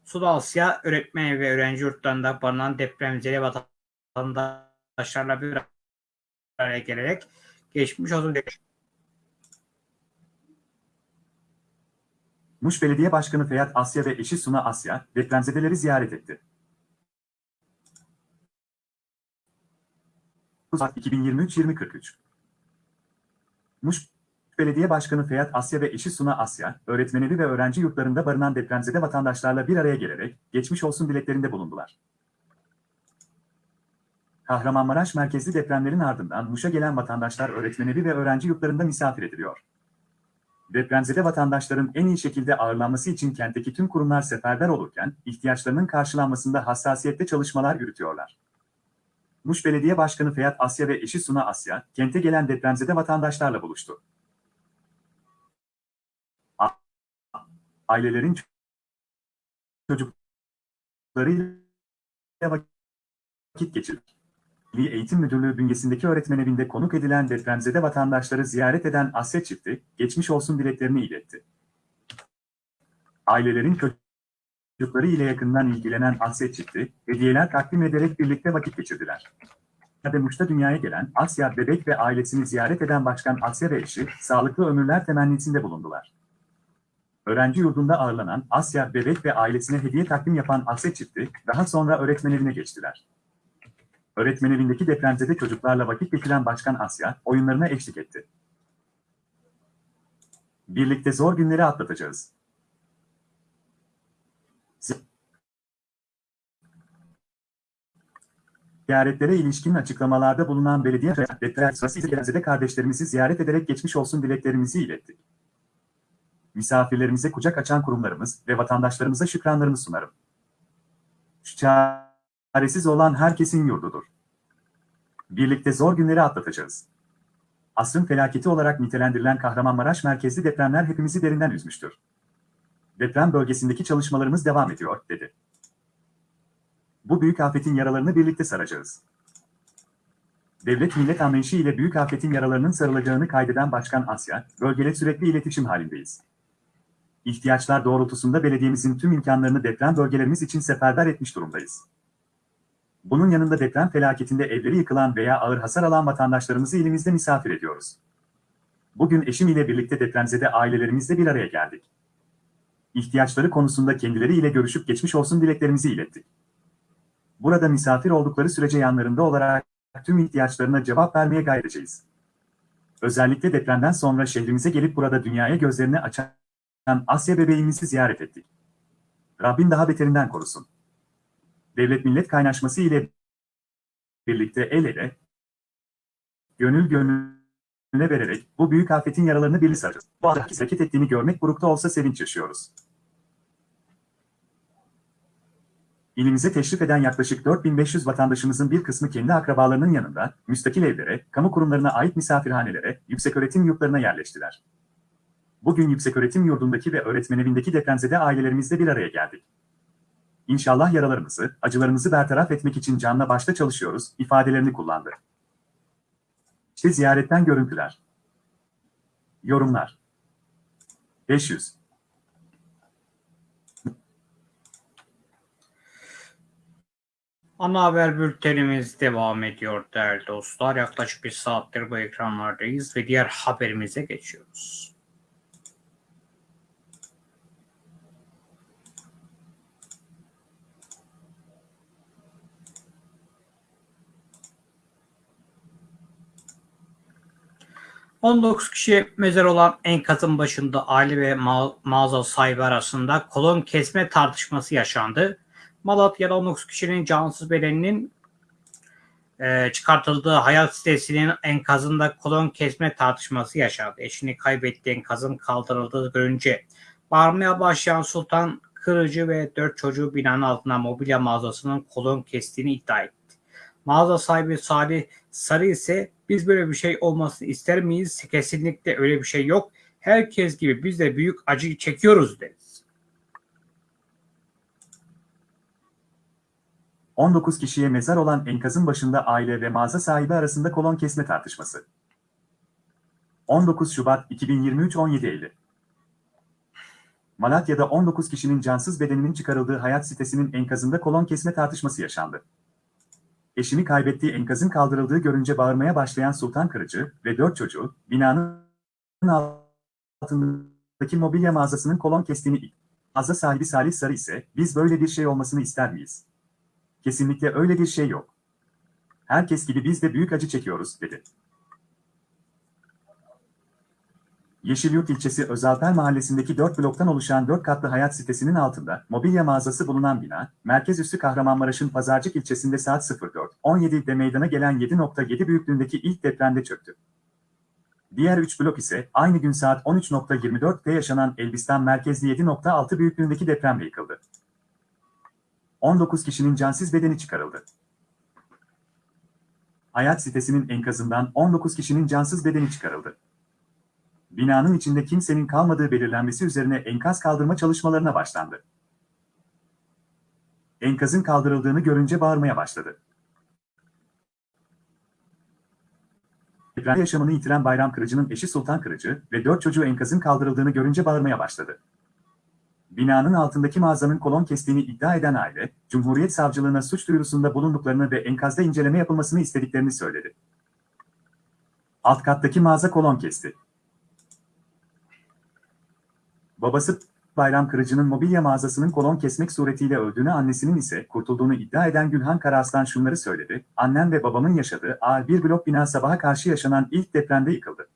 Speaker 1: Suna Asya öğretmen ve öğrenci yurtlarında barınan depremzede vatandaşlarla bir araya gelerek geçmiş olsun demişti.
Speaker 2: Muş Belediye Başkanı Feyyat Asya ve eşi Suna Asya, depremzedeleri ziyaret etti. 2023-2043 Muş Belediye Başkanı Feyyat Asya ve eşi Suna Asya, öğretmeneli ve öğrenci yurtlarında barınan depremzede vatandaşlarla bir araya gelerek geçmiş olsun dileklerinde bulundular. Kahramanmaraş merkezli depremlerin ardından Muş'a gelen vatandaşlar öğretmeneli ve öğrenci yurtlarında misafir ediliyor. Depremzede vatandaşların en iyi şekilde ağırlanması için kentteki tüm kurumlar seferber olurken, ihtiyaçlarının karşılanmasında hassasiyette çalışmalar yürütüyorlar. Muş Belediye Başkanı Feyyat Asya ve eşi Suna Asya, kente gelen depremzede vatandaşlarla buluştu. Ailelerin çocuklarıyla vakit geçirdik. Milli Eğitim Müdürlüğü bünyesindeki öğretmen evinde konuk edilen depremzede vatandaşları ziyaret eden Asya çifti, geçmiş olsun dileklerini iletti. Ailelerin çocukları ile yakından ilgilenen Asya çifti, hediyeler takdim ederek birlikte vakit geçirdiler. Muş'ta dünyaya gelen Asya Bebek ve ailesini ziyaret eden Başkan Asya ve eşi, sağlıklı ömürler temennisinde bulundular. Öğrenci yurdunda ağırlanan Asya Bebek ve ailesine hediye takdim yapan Asya çifti, daha sonra öğretmen evine geçtiler. Öğretmen evindeki depremzede çocuklarla vakit geçiren Başkan Asya, oyunlarına eşlik etti. Birlikte zor günleri atlatacağız. Ziyaretlere ilişkin açıklamalarda bulunan belediye deprem sırası izleyicilerde kardeşlerimizi ziyaret ederek geçmiş olsun dileklerimizi ilettik. Misafirlerimize kucak açan kurumlarımız ve vatandaşlarımıza şükranlarını sunarım. Şu Çaresiz olan herkesin yurdudur. Birlikte zor günleri atlatacağız. Asrın felaketi olarak nitelendirilen Kahramanmaraş merkezli depremler hepimizi derinden üzmüştür. Deprem bölgesindeki çalışmalarımız devam ediyor, dedi. Bu büyük afetin yaralarını birlikte saracağız. Devlet millet anlayışı ile büyük afetin yaralarının sarılacağını kaydeden Başkan Asya, bölgede sürekli iletişim halindeyiz. İhtiyaçlar doğrultusunda belediyemizin tüm imkanlarını deprem bölgelerimiz için seferber etmiş durumdayız. Bunun yanında deprem felaketinde evleri yıkılan veya ağır hasar alan vatandaşlarımızı ilimizde misafir ediyoruz. Bugün eşim ile birlikte depremzede ailelerimizle bir araya geldik. İhtiyaçları konusunda kendileri ile görüşüp geçmiş olsun dileklerimizi ilettik. Burada misafir oldukları sürece yanlarında olarak tüm ihtiyaçlarına cevap vermeye gayret edeceğiz. Özellikle depremden sonra şehrimize gelip burada dünyaya gözlerini açan Asya bebeğimizi ziyaret ettik. Rabbim daha beterinden korusun devlet-millet kaynaşması ile birlikte el ele, gönül gönüle vererek bu büyük afetin yaralarını birlik saracağız. Bu herkes hareket ettiğini görmek burukta olsa sevinç yaşıyoruz. İlimize teşrif eden yaklaşık 4500 vatandaşımızın bir kısmı kendi akrabalarının yanında, müstakil evlere, kamu kurumlarına ait misafirhanelere, yükseköğretim yurtlarına yerleştiler. Bugün yükseköğretim yurdundaki ve öğretmen evindeki depremzede ailelerimizle bir araya geldik. İnşallah yaralarımızı, acılarımızı bertaraf etmek için canla başla çalışıyoruz ifadelerini kullandı. İşte ziyaretten görüntüler. Yorumlar. 500.
Speaker 1: Ana haber bültenimiz devam ediyor değerli dostlar. Yaklaşık bir saattir bu ekranlardayız ve diğer haberimize geçiyoruz. 19 kişi mezar olan enkazın başında Ali ve mağaza sahibi arasında kolon kesme tartışması yaşandı. Malatya'da 19 kişinin cansız bedeninin e, çıkartıldığı hayat sitesinin enkazında kolon kesme tartışması yaşandı. Eşini kaybettiği enkazın kaldırıldığı görünce bağırmaya başlayan Sultan Kırıcı ve 4 çocuğu binanın altına mobilya mağazasının kolon kestiğini iddia etti. Mağaza sahibi Salih Sarı ise biz böyle bir şey olmasını ister miyiz? Kesinlikle öyle bir şey yok. Herkes gibi biz de büyük acı çekiyoruz deriz.
Speaker 2: 19 kişiye mezar olan enkazın başında aile ve mağaza sahibi arasında kolon kesme tartışması. 19 Şubat 2023 17.50 Malatya'da 19 kişinin cansız bedeninin çıkarıldığı hayat sitesinin enkazında kolon kesme tartışması yaşandı eşini kaybettiği enkazın kaldırıldığı görünce bağırmaya başlayan Sultan Kırıcı ve dört çocuğu binanın altındaki mobilya mağazasının kolon kestiğini Mağaza sahibi Salih Sarı ise biz böyle bir şey olmasını ister miyiz? Kesinlikle öyle bir şey yok. Herkes gibi biz de büyük acı çekiyoruz dedi. Yeşilyurt ilçesi Özalper mahallesindeki 4 bloktan oluşan 4 katlı hayat sitesinin altında mobilya mağazası bulunan bina, merkez üssü Kahramanmaraş'ın Pazarcık ilçesinde saat 04 17'de meydana gelen 7.7 büyüklüğündeki ilk depremde çöktü. Diğer 3 blok ise aynı gün saat 13.24'te yaşanan Elbistan merkezli 7.6 büyüklüğündeki depremle yıkıldı. 19 kişinin cansız bedeni çıkarıldı. Hayat sitesinin enkazından 19 kişinin cansız bedeni çıkarıldı. Binanın içinde kimsenin kalmadığı belirlenmesi üzerine enkaz kaldırma çalışmalarına başlandı. Enkazın kaldırıldığını görünce bağırmaya başladı. Depremde yaşamını yitiren Bayram Kırıcı'nın eşi Sultan Kırıcı ve dört çocuğu enkazın kaldırıldığını görünce bağırmaya başladı. Binanın altındaki mağazanın kolon kestiğini iddia eden aile, Cumhuriyet Savcılığına suç duyurusunda bulunduklarını ve enkazda inceleme yapılmasını istediklerini söyledi. Alt kattaki mağaza kolon kesti. Babası Bayram Kırıcı'nın mobilya mağazasının kolon kesmek suretiyle öldüğünü annesinin ise kurtulduğunu iddia eden Gülhan Karaslan şunları söyledi. Annem ve babamın yaşadığı ağır bir blok bina sabaha karşı yaşanan ilk depremde yıkıldı.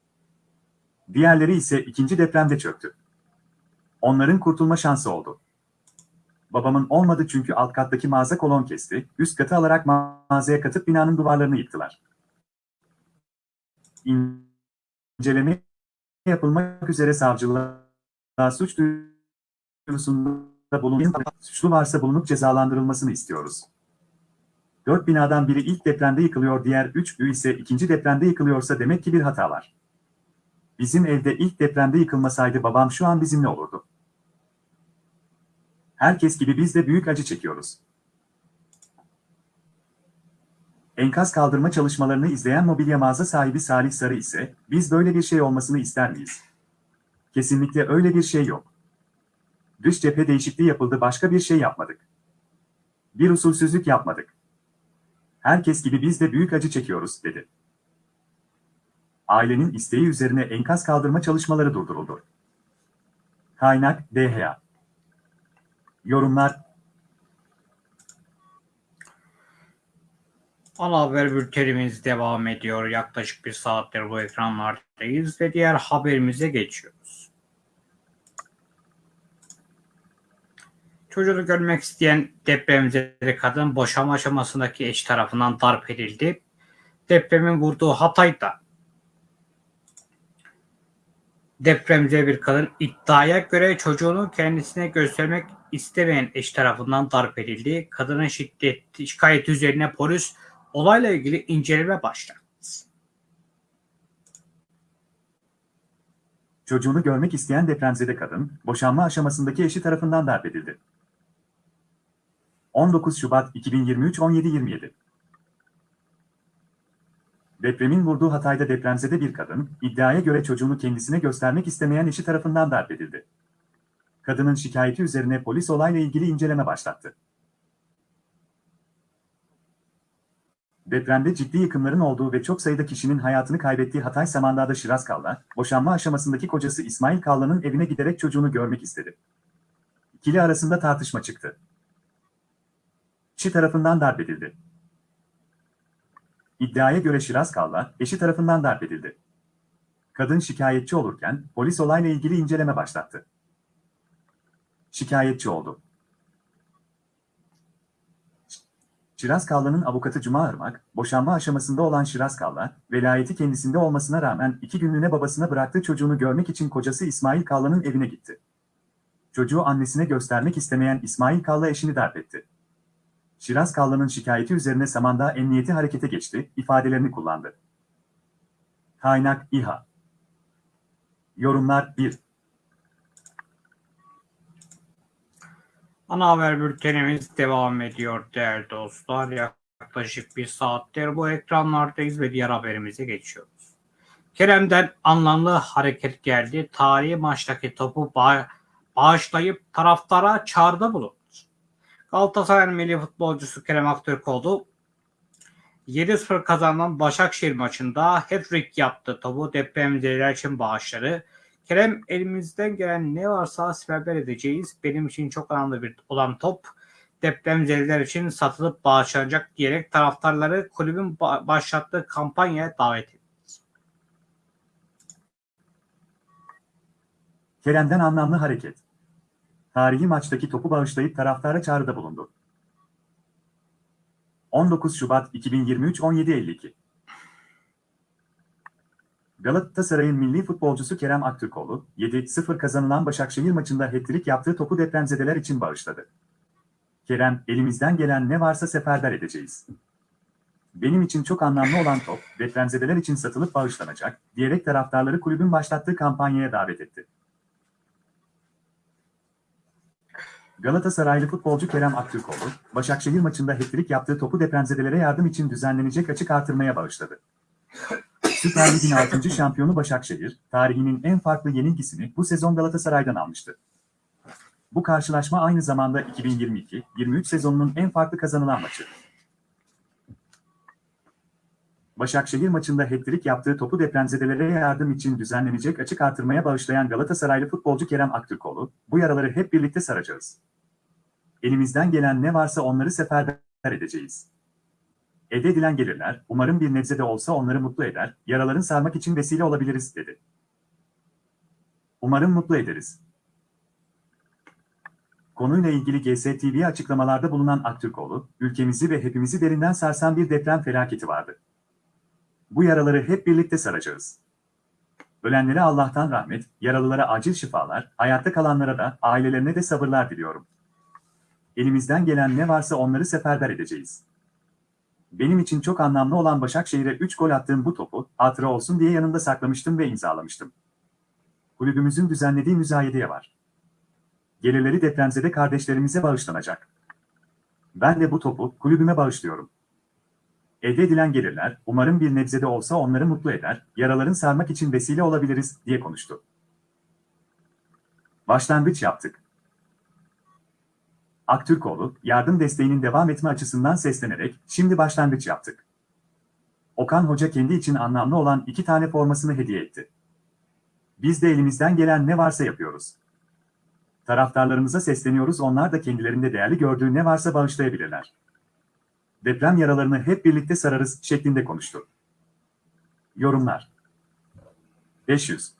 Speaker 2: Diğerleri ise ikinci depremde çöktü. Onların kurtulma şansı oldu. Babamın olmadı çünkü alt kattaki mağaza kolon kesti, üst katı alarak mağazaya katıp binanın duvarlarını yıktılar. İnceleme yapılmak üzere savcılığa suç duyuruldu duyurusunda suçlu varsa bulunup cezalandırılmasını istiyoruz. Dört binadan biri ilk depremde yıkılıyor, diğer üç ü ise ikinci depremde yıkılıyorsa demek ki bir hata var. Bizim evde ilk depremde yıkılmasaydı babam şu an bizimle olurdu. Herkes gibi biz de büyük acı çekiyoruz. Enkaz kaldırma çalışmalarını izleyen mobilya mağaza sahibi Salih Sarı ise, biz böyle bir şey olmasını ister miyiz? Kesinlikle öyle bir şey yok. Dış cephe değişikliği yapıldı başka bir şey yapmadık. Bir usulsüzlük yapmadık. Herkes gibi biz de büyük acı çekiyoruz dedi. Ailenin isteği üzerine enkaz kaldırma çalışmaları durduruldu. Kaynak DHA Yorumlar
Speaker 1: Ana haber bültenimiz devam ediyor. Yaklaşık bir saattir bu ekranlardayız ve diğer haberimize geçiyor. Çocuğunu görmek isteyen depremzede kadın boşanma aşamasındaki eş tarafından darp edildi. Depremin vurduğu Hatay'da depremzede bir kadın iddiaya göre çocuğunu kendisine göstermek istemeyen eş tarafından darp edildi. Kadının şiddeti şikayeti üzerine polis olayla ilgili inceleme başlattı.
Speaker 2: Çocuğunu görmek isteyen depremzede kadın, boşanma aşamasındaki eşi tarafından darp edildi. 19 Şubat 2023 17.27 Depremin vurduğu Hatay'da depremzede bir kadın, iddiaya göre çocuğunu kendisine göstermek istemeyen eşi tarafından darp edildi. Kadının şikayeti üzerine polis olayla ilgili inceleme başlattı. Depremde ciddi yıkımların olduğu ve çok sayıda kişinin hayatını kaybettiği Hatay Samandağ'da Şiraz Kalla, boşanma aşamasındaki kocası İsmail Kalla'nın evine giderek çocuğunu görmek istedi. İkili arasında tartışma çıktı kişi tarafından darp edildi. İddiaya göre Şiraz Kalla, eşi tarafından darp edildi. Kadın şikayetçi olurken polis olayla ilgili inceleme başlattı. Şikayetçi oldu. Şiraz Kalla'nın avukatı Cuma Irmak, boşanma aşamasında olan Şiraz Kalla, velayeti kendisinde olmasına rağmen iki günlüğüne babasına bıraktığı çocuğunu görmek için kocası İsmail Kalla'nın evine gitti. Çocuğu annesine göstermek istemeyen İsmail Kalla eşini darp etti. Şiraz Kallan'ın şikayeti üzerine Samandağ Emniyeti harekete geçti, ifadelerini kullandı. Kaynak İHA Yorumlar 1
Speaker 1: Ana haber bültenimiz devam ediyor değerli dostlar. Yaklaşık bir saattir bu ekranlardayız ve diğer haberimize geçiyoruz. Kerem'den anlamlı hareket geldi. Tarihi maçtaki topu bağ bağışlayıp taraftara çağrıda bulundu. Galatasaray milli futbolcusu Kerem oldu. 7-0 kazanan Başakşehir maçında hat-trick yaptı. Topu depremzeler için bağışları. Kerem elimizden gelen ne varsa siperber edeceğiz. Benim için çok önemli bir olan top depremzedeler için satılıp bağışlanacak diyerek taraftarları kulübün başlattığı kampanyaya davet etti. Kerem'den anlamlı hareket
Speaker 2: tarihi maçtaki topu bağışlayıp taraftara çağrıda bulundu. 19 Şubat 2023 17.52 Galatasaray'ın milli futbolcusu Kerem Aktürkoğlu, 7-0 kazanılan Başakşehir maçında hat yaptığı topu depremzedeler için bağışladı. Kerem, elimizden gelen ne varsa seferber edeceğiz. Benim için çok anlamlı olan top, depremzedeler için satılıp bağışlanacak, diyerek taraftarları kulübün başlattığı kampanyaya davet etti. Galatasaraylı futbolcu Kerem Aktürkoğlu, Başakşehir maçında hat yaptığı topu depremzedelere yardım için düzenlenecek açık artırmaya bağışladı. Süper Lig'in 6. şampiyonu Başakşehir, tarihinin en farklı yenilgisini bu sezon Galatasaray'dan almıştı. Bu karşılaşma aynı zamanda 2022-23 sezonunun en farklı kazanılan maçı. Başakşehir maçında hat yaptığı topu depremzedelere yardım için düzenlenecek açık artırmaya bağışlayan Galatasaraylı futbolcu Kerem Aktürkoğlu, bu yaraları hep birlikte saracağız. Elimizden gelen ne varsa onları seferber edeceğiz. Elde edilen gelirler, umarım bir nebze de olsa onları mutlu eder, yaraların sarmak için vesile olabiliriz, dedi. Umarım mutlu ederiz. Konuyla ilgili GSTV açıklamalarda bulunan Aktürkoğlu, ülkemizi ve hepimizi derinden sarsan bir deprem felaketi vardı. Bu yaraları hep birlikte saracağız. Ölenlere Allah'tan rahmet, yaralılara acil şifalar, hayatta kalanlara da ailelerine de sabırlar diliyorum. Elimizden gelen ne varsa onları seferber edeceğiz. Benim için çok anlamlı olan Başakşehir'e 3 gol attığım bu topu, hatıra olsun diye yanında saklamıştım ve imzalamıştım. Kulübümüzün düzenlediği müzayedeye var. Gelirleri depremzede kardeşlerimize bağışlanacak. Ben de bu topu kulübüme bağışlıyorum. Elde edilen gelirler, umarım bir nebzede olsa onları mutlu eder, yaraların sarmak için vesile olabiliriz, diye konuştu. Başlangıç yaptık. Aktürkoğlu, yardım desteğinin devam etme açısından seslenerek, şimdi başlangıç yaptık. Okan Hoca kendi için anlamlı olan iki tane formasını hediye etti. Biz de elimizden gelen ne varsa yapıyoruz. Taraftarlarımıza sesleniyoruz onlar da kendilerinde değerli gördüğü ne varsa bağışlayabilirler. Deprem yaralarını hep birlikte sararız şeklinde konuştu. Yorumlar 500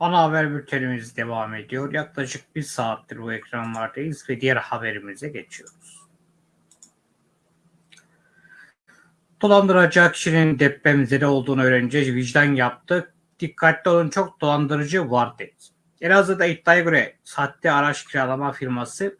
Speaker 1: Ana haber bültenimiz devam ediyor. Yaklaşık bir saattir bu ekranlardayız ve diğer haberimize geçiyoruz. Dolandıracağı kişinin depremzede olduğunu öğrenince vicdan yaptı. Dikkatli olun çok dolandırıcı var dedi. Elazığ'da iddiaya göre sahte araç kiralama firması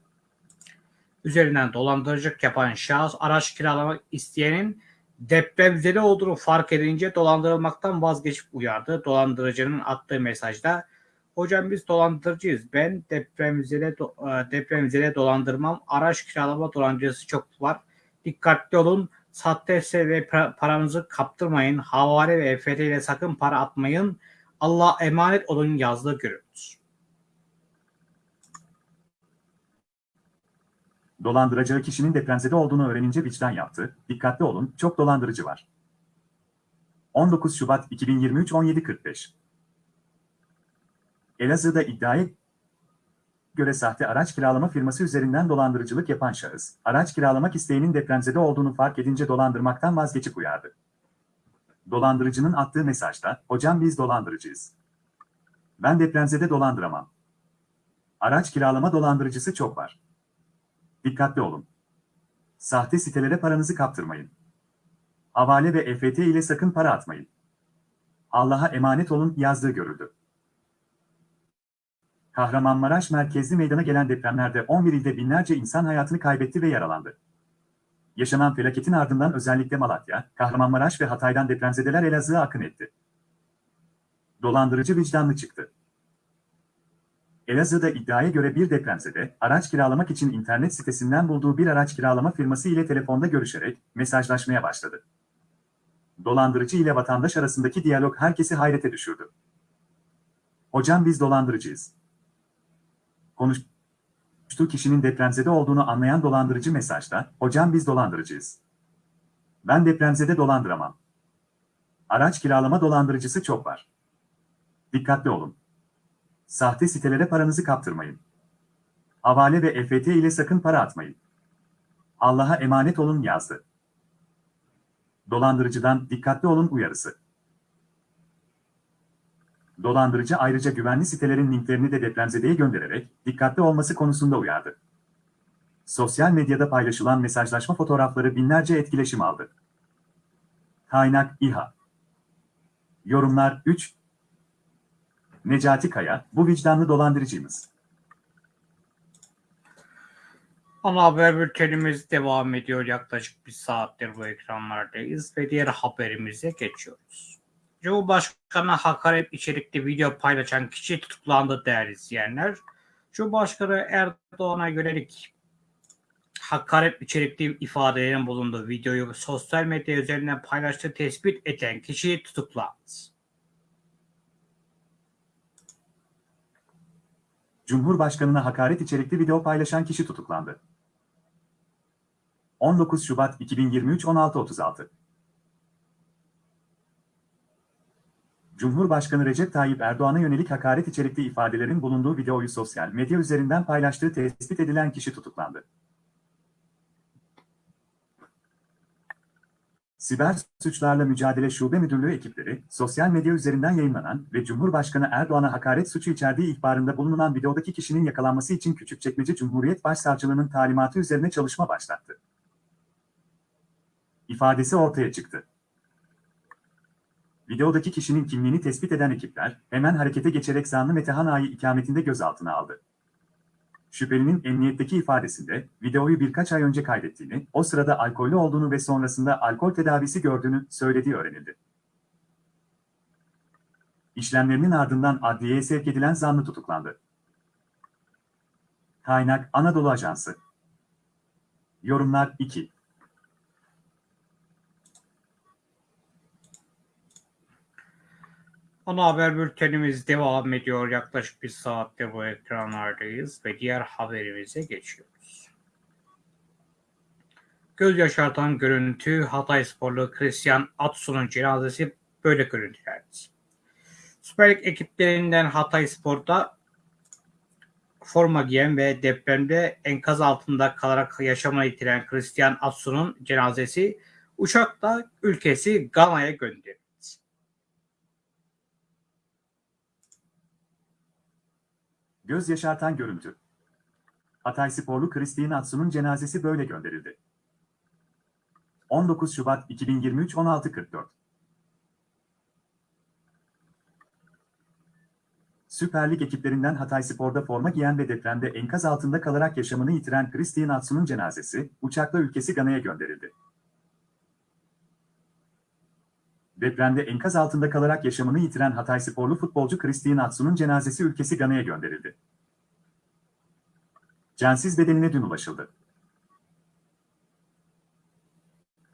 Speaker 1: üzerinden dolandırıcılık yapan şahıs araç kiralama isteyenin depremzeli olduğunu fark edince dolandırılmaktan vazgeçip uyardı. Dolandırıcının attığı mesajda hocam biz dolandırıcıyız. Ben depremzele, do e, dolandırmam. Araç kiralama dolandırıcısı çok var. Dikkatli olun. Sahte ve paranızı kaptırmayın. Havale ve EFT ile sakın para atmayın. Allah emanet olun yazdığı görüntüsü.
Speaker 2: Dolandıracağı kişinin depremzede olduğunu öğrenince vicdan yaptı, dikkatli olun, çok dolandırıcı var. 19 Şubat 2023 17.45 Elazığ'da iddiaya göre sahte araç kiralama firması üzerinden dolandırıcılık yapan şahıs, araç kiralamak isteğinin depremzede olduğunu fark edince dolandırmaktan vazgeçip uyardı. Dolandırıcının attığı mesajda, hocam biz dolandırıcıyız. Ben depremzede dolandıramam. Araç kiralama dolandırıcısı çok var. Dikkatli olun. Sahte sitelere paranızı kaptırmayın. Havale ve EFT ile sakın para atmayın. Allah'a emanet olun yazdığı görüldü. Kahramanmaraş merkezli meydana gelen depremlerde 11 ilde binlerce insan hayatını kaybetti ve yaralandı. Yaşanan felaketin ardından özellikle Malatya, Kahramanmaraş ve Hatay'dan depremzedeler Elazığ'a akın etti. Dolandırıcı vicdanlı çıktı. Elazığ'da iddiaya göre bir depremzede, araç kiralamak için internet sitesinden bulduğu bir araç kiralama firması ile telefonda görüşerek mesajlaşmaya başladı. Dolandırıcı ile vatandaş arasındaki diyalog herkesi hayrete düşürdü. Hocam biz dolandırıcıyız. Konuştuğu kişinin depremzede olduğunu anlayan dolandırıcı mesajda, hocam biz dolandırıcıyız. Ben depremzede dolandıramam. Araç kiralama dolandırıcısı çok var. Dikkatli olun. Sahte sitelere paranızı kaptırmayın. Avale ve EFT ile sakın para atmayın. Allah'a emanet olun yazdı. Dolandırıcıdan dikkatli olun uyarısı. Dolandırıcı ayrıca güvenli sitelerin linklerini de depremzedeye göndererek dikkatli olması konusunda uyardı. Sosyal medyada paylaşılan mesajlaşma fotoğrafları binlerce etkileşim aldı. Kaynak İHA Yorumlar 3, Necati Kaya, bu vicdanlı dolandırıcımız.
Speaker 1: Ana haber bültenimiz devam ediyor. Yaklaşık bir saattir bu ekranlardayız ve diğer haberimize geçiyoruz. Cumhurbaşkanı hakaret içerikli video paylaşan kişi tutuklandı değerli izleyenler. Cumhurbaşkanı Erdoğan'a yönelik hakaret içerikli ifadelerin bulunduğu videoyu sosyal medya üzerinden paylaştığı tespit eden kişi tutuklandı.
Speaker 2: Cumhurbaşkanına hakaret içerikli video paylaşan kişi tutuklandı. 19 Şubat 2023 16.36 Cumhurbaşkanı Recep Tayyip Erdoğan'a yönelik hakaret içerikli ifadelerin bulunduğu videoyu sosyal medya üzerinden paylaştığı tespit edilen kişi tutuklandı. Siber Suçlarla Mücadele Şube Müdürlüğü ekipleri, sosyal medya üzerinden yayınlanan ve Cumhurbaşkanı Erdoğan'a hakaret suçu içerdiği ihbarında bulunan videodaki kişinin yakalanması için Küçükçekmece Cumhuriyet Başsavcılığının talimatı üzerine çalışma başlattı. İfadesi ortaya çıktı. Videodaki kişinin kimliğini tespit eden ekipler, hemen harekete geçerek zanlı Metehan Ağa'yı ikametinde gözaltına aldı. Şüphelinin emniyetteki ifadesinde videoyu birkaç ay önce kaydettiğini, o sırada alkollü olduğunu ve sonrasında alkol tedavisi gördüğünü söylediği öğrenildi. İşlemlerinin ardından adliyeye sevk edilen zanlı tutuklandı. Kaynak Anadolu Ajansı Yorumlar 2
Speaker 1: Ana haber bültenimiz devam ediyor. Yaklaşık bir saatte bu ekranlardayız ve diğer haberimize geçiyoruz. Göz yaşartan görüntü Hatay sporlu Christian Atsu'nun cenazesi böyle görüntülerdi. Süper Lig ekiplerinden Hatay Spor'da forma giyen ve depremde enkaz altında kalarak yaşamını yitiren Christian Atsu'nun cenazesi uçakla ülkesi Gana'ya gönderildi.
Speaker 2: Göz yaşartan görüntü. Hatay sporlu Kristin Atsu'nun cenazesi böyle gönderildi. 19 Şubat 2023 16.44 Süper Lig ekiplerinden Hatay Spor'da forma giyen ve depremde enkaz altında kalarak yaşamını yitiren Kristin Atsu'nun cenazesi uçakla ülkesi Gana'ya gönderildi. Depremde enkaz altında kalarak yaşamını yitiren Hatay sporlu futbolcu Christine Atsu'nun cenazesi ülkesi Gana'ya gönderildi. Cansız bedenine dün ulaşıldı.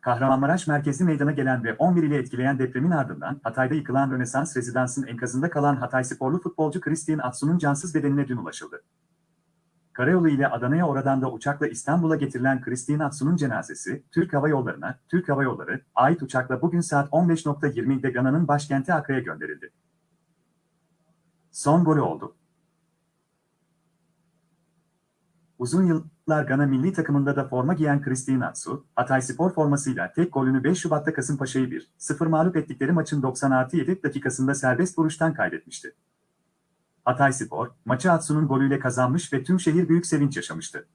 Speaker 2: Kahramanmaraş merkezi meydana gelen ve 11 ile etkileyen depremin ardından Hatay'da yıkılan Rönesans Rezidans'ın enkazında kalan Hatay sporlu futbolcu Christian Atsu'nun cansız bedenine dün ulaşıldı. Karayolu ile Adana'ya oradan da uçakla İstanbul'a getirilen Christine Atsu'nun cenazesi, Türk Hava Yolları'na, Türk Hava Yolları, ait uçakla bugün saat 15.20'de Gana'nın başkenti Akra'ya gönderildi. Son golü oldu. Uzun yıllar Gana milli takımında da forma giyen Christine Atsu, Hatay Spor formasıyla tek golünü 5 Şubat'ta Kasımpaşa'yı 1-0 mağlup ettikleri maçın 90 7 dakikasında serbest vuruştan kaydetmişti. Hatay Spor, maçı Atsu'nun golüyle kazanmış ve tüm şehir büyük sevinç yaşamıştı.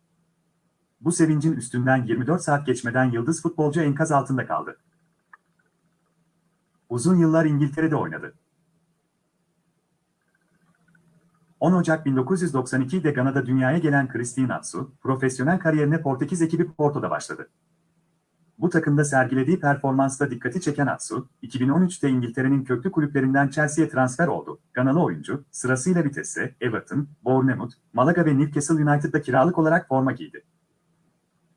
Speaker 2: Bu sevincin üstünden 24 saat geçmeden yıldız futbolcu enkaz altında kaldı. Uzun yıllar İngiltere'de oynadı. 10 Ocak 1992'de Gana'da dünyaya gelen Christine Atsu, profesyonel kariyerine Portekiz ekibi Porto'da başladı. Bu takımda sergilediği performansla dikkati çeken Atsu, 2013'te İngiltere'nin köklü kulüplerinden Chelsea'ye transfer oldu. Kanalı oyuncu, sırasıyla Vitesse, Everton, Bournemouth, Malaga ve Newcastle United'da kiralık olarak forma giydi.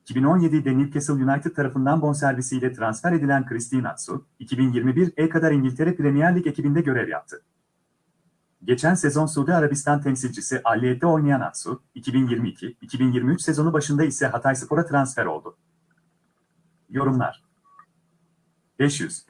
Speaker 2: 2017'de Newcastle United tarafından bonservisiyle transfer edilen Christine Atsu, 2021'e kadar İngiltere Premier Lig ekibinde görev yaptı. Geçen sezon Suudi Arabistan temsilcisi Alliyet'te oynayan Atsu, 2022-2023 sezonu başında ise Hatay Spor'a transfer oldu. Yorumlar.
Speaker 1: 500.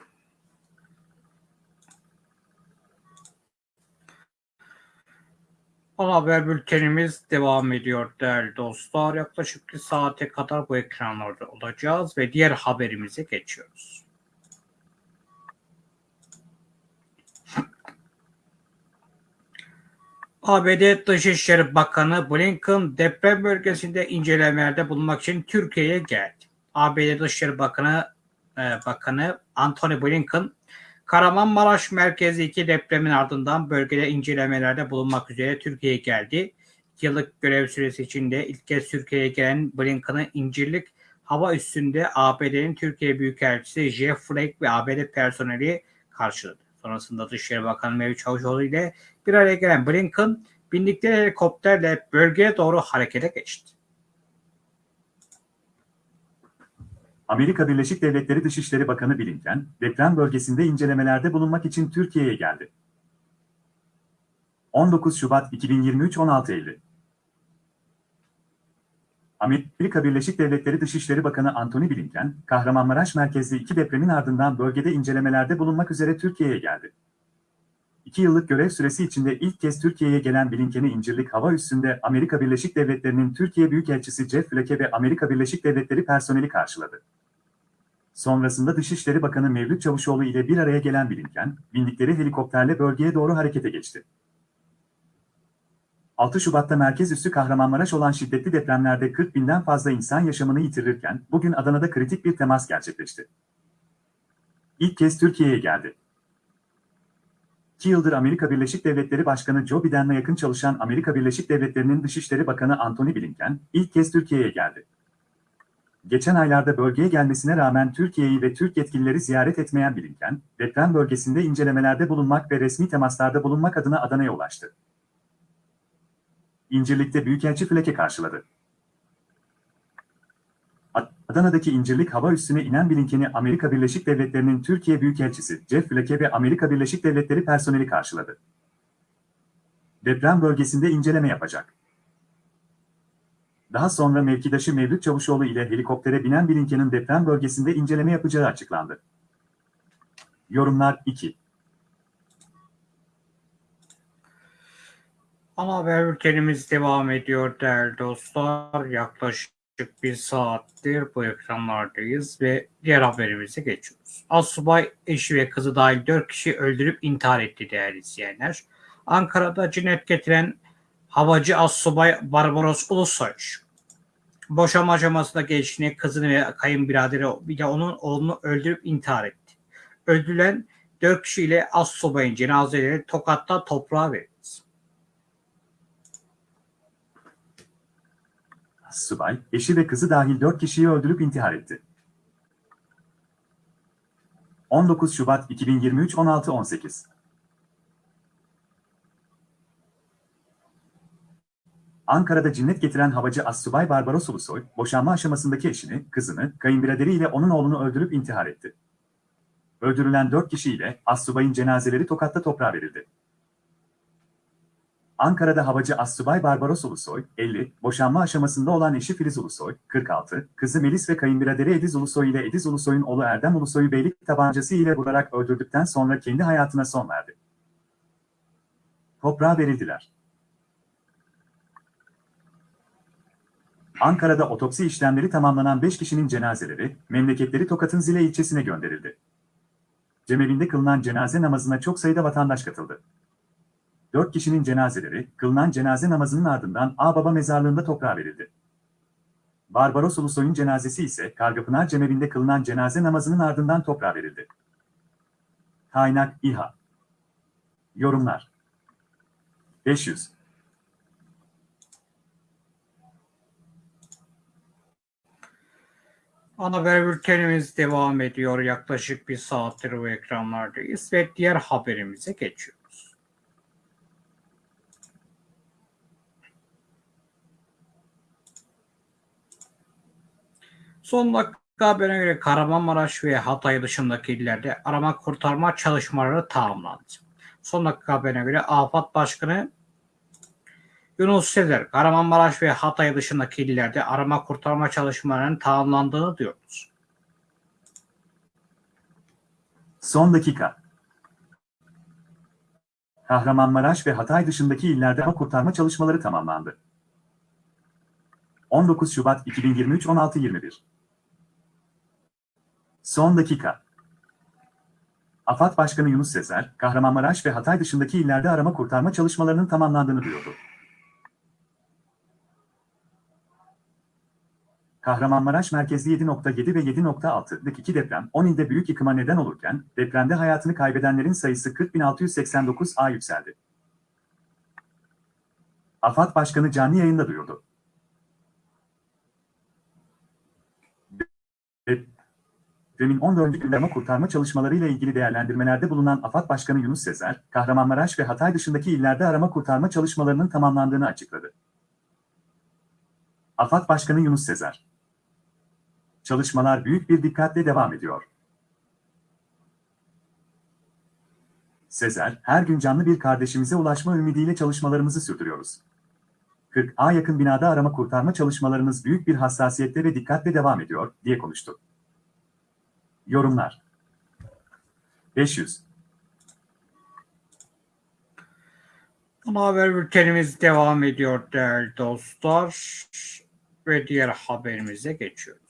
Speaker 1: Ana haber bültenimiz devam ediyor değerli dostlar. Yaklaşık bir saate kadar bu ekranlarda olacağız ve diğer haberimize geçiyoruz. ABD Dışişleri Bakanı Blinken deprem bölgesinde incelemelerde bulunmak için Türkiye'ye geldi. ABD Dışişleri Bakanı e, Bakanı Anthony Blinken Kahramanmaraş iki depremin ardından bölgede incelemelerde bulunmak üzere Türkiye'ye geldi. yıllık görev süresi içinde ilk kez Türkiye'ye gelen Blinken'ın İncirlik hava üstünde ABD'nin Türkiye Büyükelçisi Jeff Flake ve ABD personeli karşıladı. Sonrasında Dışişleri Bakanı Mevlüt Çavuşoğlu ile bir araya gelen Blinken bindikleri helikopterle bölgeye doğru harekete geçti.
Speaker 2: Amerika Birleşik Devletleri Dışişleri Bakanı Blinken, deprem bölgesinde incelemelerde bulunmak için Türkiye'ye geldi. 19 Şubat 2023 16 Eylül. Amerika Birleşik Devletleri Dışişleri Bakanı Antony Blinken, Kahramanmaraş merkezli iki depremin ardından bölgede incelemelerde bulunmak üzere Türkiye'ye geldi. İki yıllık görev süresi içinde ilk kez Türkiye'ye gelen Blinken'i İncirlik Hava Üssü'nde Amerika Birleşik Devletleri'nin Türkiye Büyükelçisi Jeff Flake ve Amerika Birleşik Devletleri personeli karşıladı. Sonrasında Dışişleri Bakanı Mevlüt Çavuşoğlu ile bir araya gelen Bilinken, bindikleri helikopterle bölgeye doğru harekete geçti. 6 Şubat'ta merkez üssü Kahramanmaraş olan şiddetli depremlerde 40 binden fazla insan yaşamını yitirirken, bugün Adana'da kritik bir temas gerçekleşti. İlk kez Türkiye'ye geldi. 2 yıldır Amerika Birleşik Devletleri Başkanı Joe Biden'la yakın çalışan Amerika Birleşik Devletleri'nin Dışişleri Bakanı Antony Blinken, ilk kez Türkiye'ye geldi geçen aylarda bölgeye gelmesine rağmen Türkiye'yi ve Türk yetkilileri ziyaret etmeyen Blinken, deprem bölgesinde incelemelerde bulunmak ve resmi temaslarda bulunmak adına Adana'ya ulaştı. İncirlik'te Büyükelçi Fleke karşıladı. Adana'daki İncirlik hava üssüne inen Blinken'i Amerika Birleşik Devletleri'nin Türkiye Büyükelçisi Jeff Fleke ve Amerika Birleşik Devletleri personeli karşıladı. Deprem bölgesinde inceleme yapacak. Daha sonra mevkidaşı Mevlüt Çavuşoğlu ile helikoptere binen Bilinken'in deprem bölgesinde inceleme yapacağı açıklandı. Yorumlar 2
Speaker 1: Ana haber bültenimiz devam ediyor değerli dostlar. Yaklaşık bir saattir bu ekranlardayız ve diğer haberimize geçiyoruz. Asubay eşi ve kızı dahil 4 kişi öldürüp intihar etti değerli izleyenler. Ankara'da cinnet getiren Havacı Assubay Barbaros Ulusoy boşanma aşamasında gençliğine kızını ve kayınbiraderi ile onun oğlunu öldürüp intihar etti. Öldürülen dört kişiyle Assubay'ın cenazeleri Tokat'ta toprağa verildi.
Speaker 2: Subay, eşi ve kızı dahil 4 kişiyi öldürüp intihar etti. 19 Şubat 2023 16 18 Ankara'da cinnet getiren havacı Assubay Barbaros Ulusoy, boşanma aşamasındaki eşini, kızını, kayınbiraderiyle onun oğlunu öldürüp intihar etti. Öldürülen dört kişiyle Assubay'ın cenazeleri Tokat'ta toprağa verildi. Ankara'da havacı Assubay Barbaros Ulusoy, 50, boşanma aşamasında olan eşi Filiz Ulusoy, 46, kızı Melis ve kayınbiraderi Ediz Ulusoy ile Ediz Ulusoy'un oğlu Erdem Ulusoy'u beylik tabancası ile vurarak öldürdükten sonra kendi hayatına son verdi. Toprağa verildiler. Ankara'da otopsi işlemleri tamamlanan 5 kişinin cenazeleri, memleketleri Tokat'ın Zile ilçesine gönderildi. Cemevinde kılınan cenaze namazına çok sayıda vatandaş katıldı. 4 kişinin cenazeleri, kılınan cenaze namazının ardından Ağbaba mezarlığında toprağa verildi. Barbaros Ulusoy'un cenazesi ise Kargapınar Cemevi'nde kılınan cenaze namazının ardından toprağa verildi. Kaynak İHA Yorumlar 500
Speaker 1: Ana haber bültenimiz devam ediyor. Yaklaşık bir saattir bu ekranlardayız ve diğer haberimize geçiyoruz. Son dakika haberine göre Kahramanmaraş ve Hatay dışındaki illerde arama kurtarma çalışmaları tamamlandı. Son dakika haberine göre AFAD Başkanı Yunus Sezer, Kahramanmaraş ve Hatay dışındaki illerde arama kurtarma çalışmalarının tamamlandığını diyoruz.
Speaker 2: Son dakika. Kahramanmaraş ve Hatay dışındaki illerde arama kurtarma çalışmaları tamamlandı. 19 Şubat 2023 16.21 Son dakika. AFAD Başkanı Yunus Sezer, Kahramanmaraş ve Hatay dışındaki illerde arama kurtarma çalışmalarının tamamlandığını duyurdu. Kahramanmaraş merkezli 7.7 ve 7.6'lık iki deprem 10 ilde büyük yıkıma neden olurken depremde hayatını kaybedenlerin sayısı 40.689'a yükseldi. AFAD Başkanı canlı yayında duyurdu. Depremin 14. gündeme kurtarma çalışmalarıyla ilgili değerlendirmelerde bulunan AFAD Başkanı Yunus Sezer, Kahramanmaraş ve Hatay dışındaki illerde arama kurtarma çalışmalarının tamamlandığını açıkladı. AFAD Başkanı Yunus Sezer Çalışmalar büyük bir dikkatle devam ediyor. Sezer, her gün canlı bir kardeşimize ulaşma ümidiyle çalışmalarımızı sürdürüyoruz. 40A yakın binada arama kurtarma çalışmalarımız büyük bir hassasiyetle ve dikkatle devam ediyor, diye konuştu. Yorumlar
Speaker 1: 500 Ama haber bültenimiz devam ediyor değerli dostlar ve diğer haberimize geçiyoruz.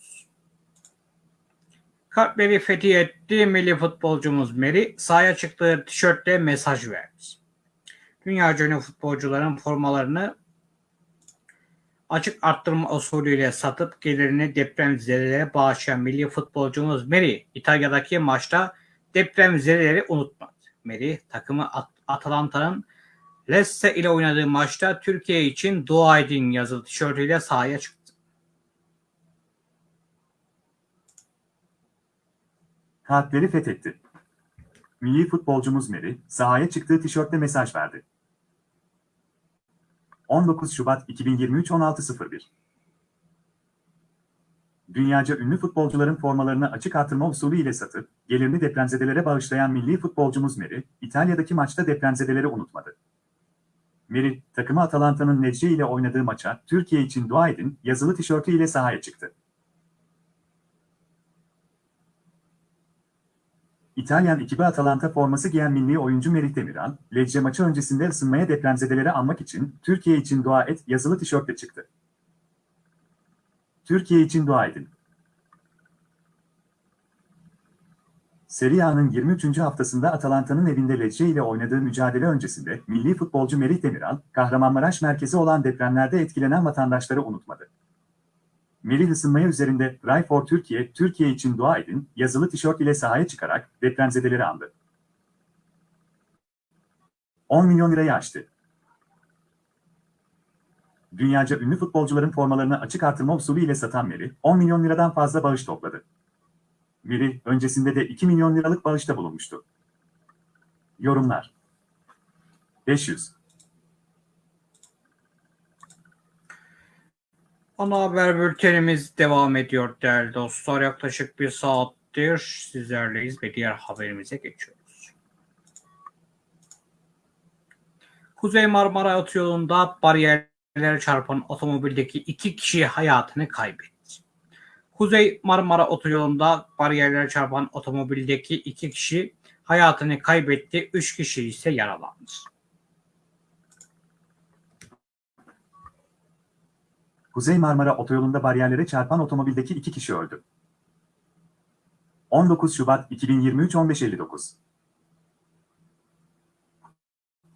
Speaker 1: Kalpleri etti milli futbolcumuz Meri sahaya çıktığı tişörtle mesaj verdi. Dünya ünlü futbolcuların formalarını açık arttırma usulüyle satıp gelirini deprem zedelere bağışlayan milli futbolcumuz Meri İtalya'daki maçta deprem depremzedeleri unutmadı. Meri takımı At Atalanta'nın Lesse ile oynadığı maçta Türkiye için dua edin yazılı tişörtüyle sahaya çıktı. Kalpleri
Speaker 2: fethetti. Milli futbolcumuz Meri, sahaya çıktığı tişörtle mesaj verdi. 19 Şubat 2023 16.01 Dünyaca ünlü futbolcuların formalarını açık artırma usulü ile satıp, gelirini depremzedelere bağışlayan milli futbolcumuz Meri, İtalya'daki maçta depremzedeleri unutmadı. Meri, takımı Atalanta'nın Necce ile oynadığı maça Türkiye için dua edin yazılı tişörtü ile sahaya çıktı. İtalyan ekibi Atalanta forması giyen milli oyuncu Merih Demiran, Lecce maçı öncesinde ısınmaya depremzedeleri anmak için Türkiye için dua et yazılı tişörtle çıktı. Türkiye için dua edin. Serie A'nın 23. haftasında Atalanta'nın evinde Lecce ile oynadığı mücadele öncesinde milli futbolcu Merih Demiral, Kahramanmaraş merkezi olan depremlerde etkilenen vatandaşları unutmadı. Melih ısınmaya üzerinde Ray for Türkiye, Türkiye için dua edin yazılı tişört ile sahaya çıkarak depremzedeleri andı. 10 milyon lirayı aştı. Dünyaca ünlü futbolcuların formalarını açık artırma usulü ile satan Melih, 10 milyon liradan fazla bağış topladı. Melih, öncesinde de 2 milyon liralık bağışta bulunmuştu. Yorumlar 500
Speaker 1: Ana haber bültenimiz devam ediyor değerli dostlar. Yaklaşık bir saattir sizlerleyiz ve diğer haberimize geçiyoruz. Kuzey Marmara Otoyolu'nda bariyerlere çarpan otomobildeki iki kişi hayatını kaybetti. Kuzey Marmara Otoyolu'nda bariyerlere çarpan otomobildeki iki kişi hayatını kaybetti, üç kişi ise yaralandı.
Speaker 2: Kuzey Marmara Otoyolu'nda bariyerlere çarpan otomobildeki iki kişi öldü. 19 Şubat 2023 15.59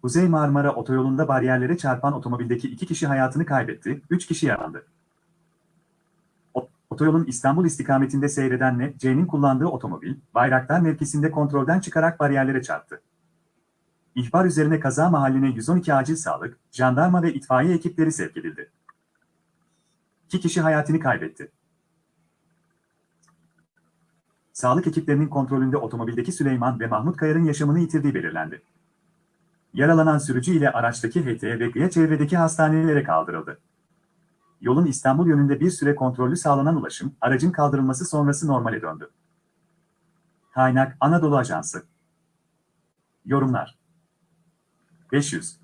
Speaker 2: Kuzey Marmara Otoyolu'nda bariyerlere çarpan otomobildeki iki kişi hayatını kaybetti, üç kişi yaralandı. Otoyolun İstanbul istikametinde seyredenle C'nin kullandığı otomobil, Bayraktar mevkisinde kontrolden çıkarak bariyerlere çarptı. İhbar üzerine kaza mahalline 112 acil sağlık, jandarma ve itfaiye ekipleri sevk edildi iki kişi hayatını kaybetti. Sağlık ekiplerinin kontrolünde otomobildeki Süleyman ve Mahmut Kayar'ın yaşamını yitirdiği belirlendi. Yaralanan sürücü ile araçtaki HT'ye ve Gıya çevredeki hastanelere kaldırıldı. Yolun İstanbul yönünde bir süre kontrollü sağlanan ulaşım, aracın kaldırılması sonrası normale döndü. Kaynak Anadolu Ajansı Yorumlar 500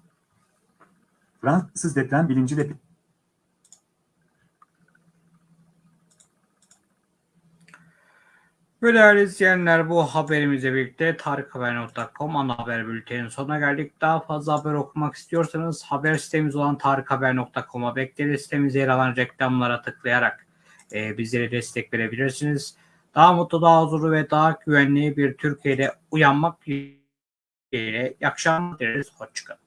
Speaker 2: Fransız deprem bilinciyle
Speaker 1: Ve değerli izleyenler bu haberimizle birlikte tarikhaber.com ana haber bültenin sonuna geldik. Daha fazla haber okumak istiyorsanız haber sitemiz olan tarikhaber.com'a bekleriz. Sitemize yer alan reklamlara tıklayarak e, bizlere destek verebilirsiniz. Daha mutlu, daha huzurlu ve daha güvenli bir Türkiye'de uyanmak dileğiyle. İyi akşamlar dileriz. Hoşçakalın.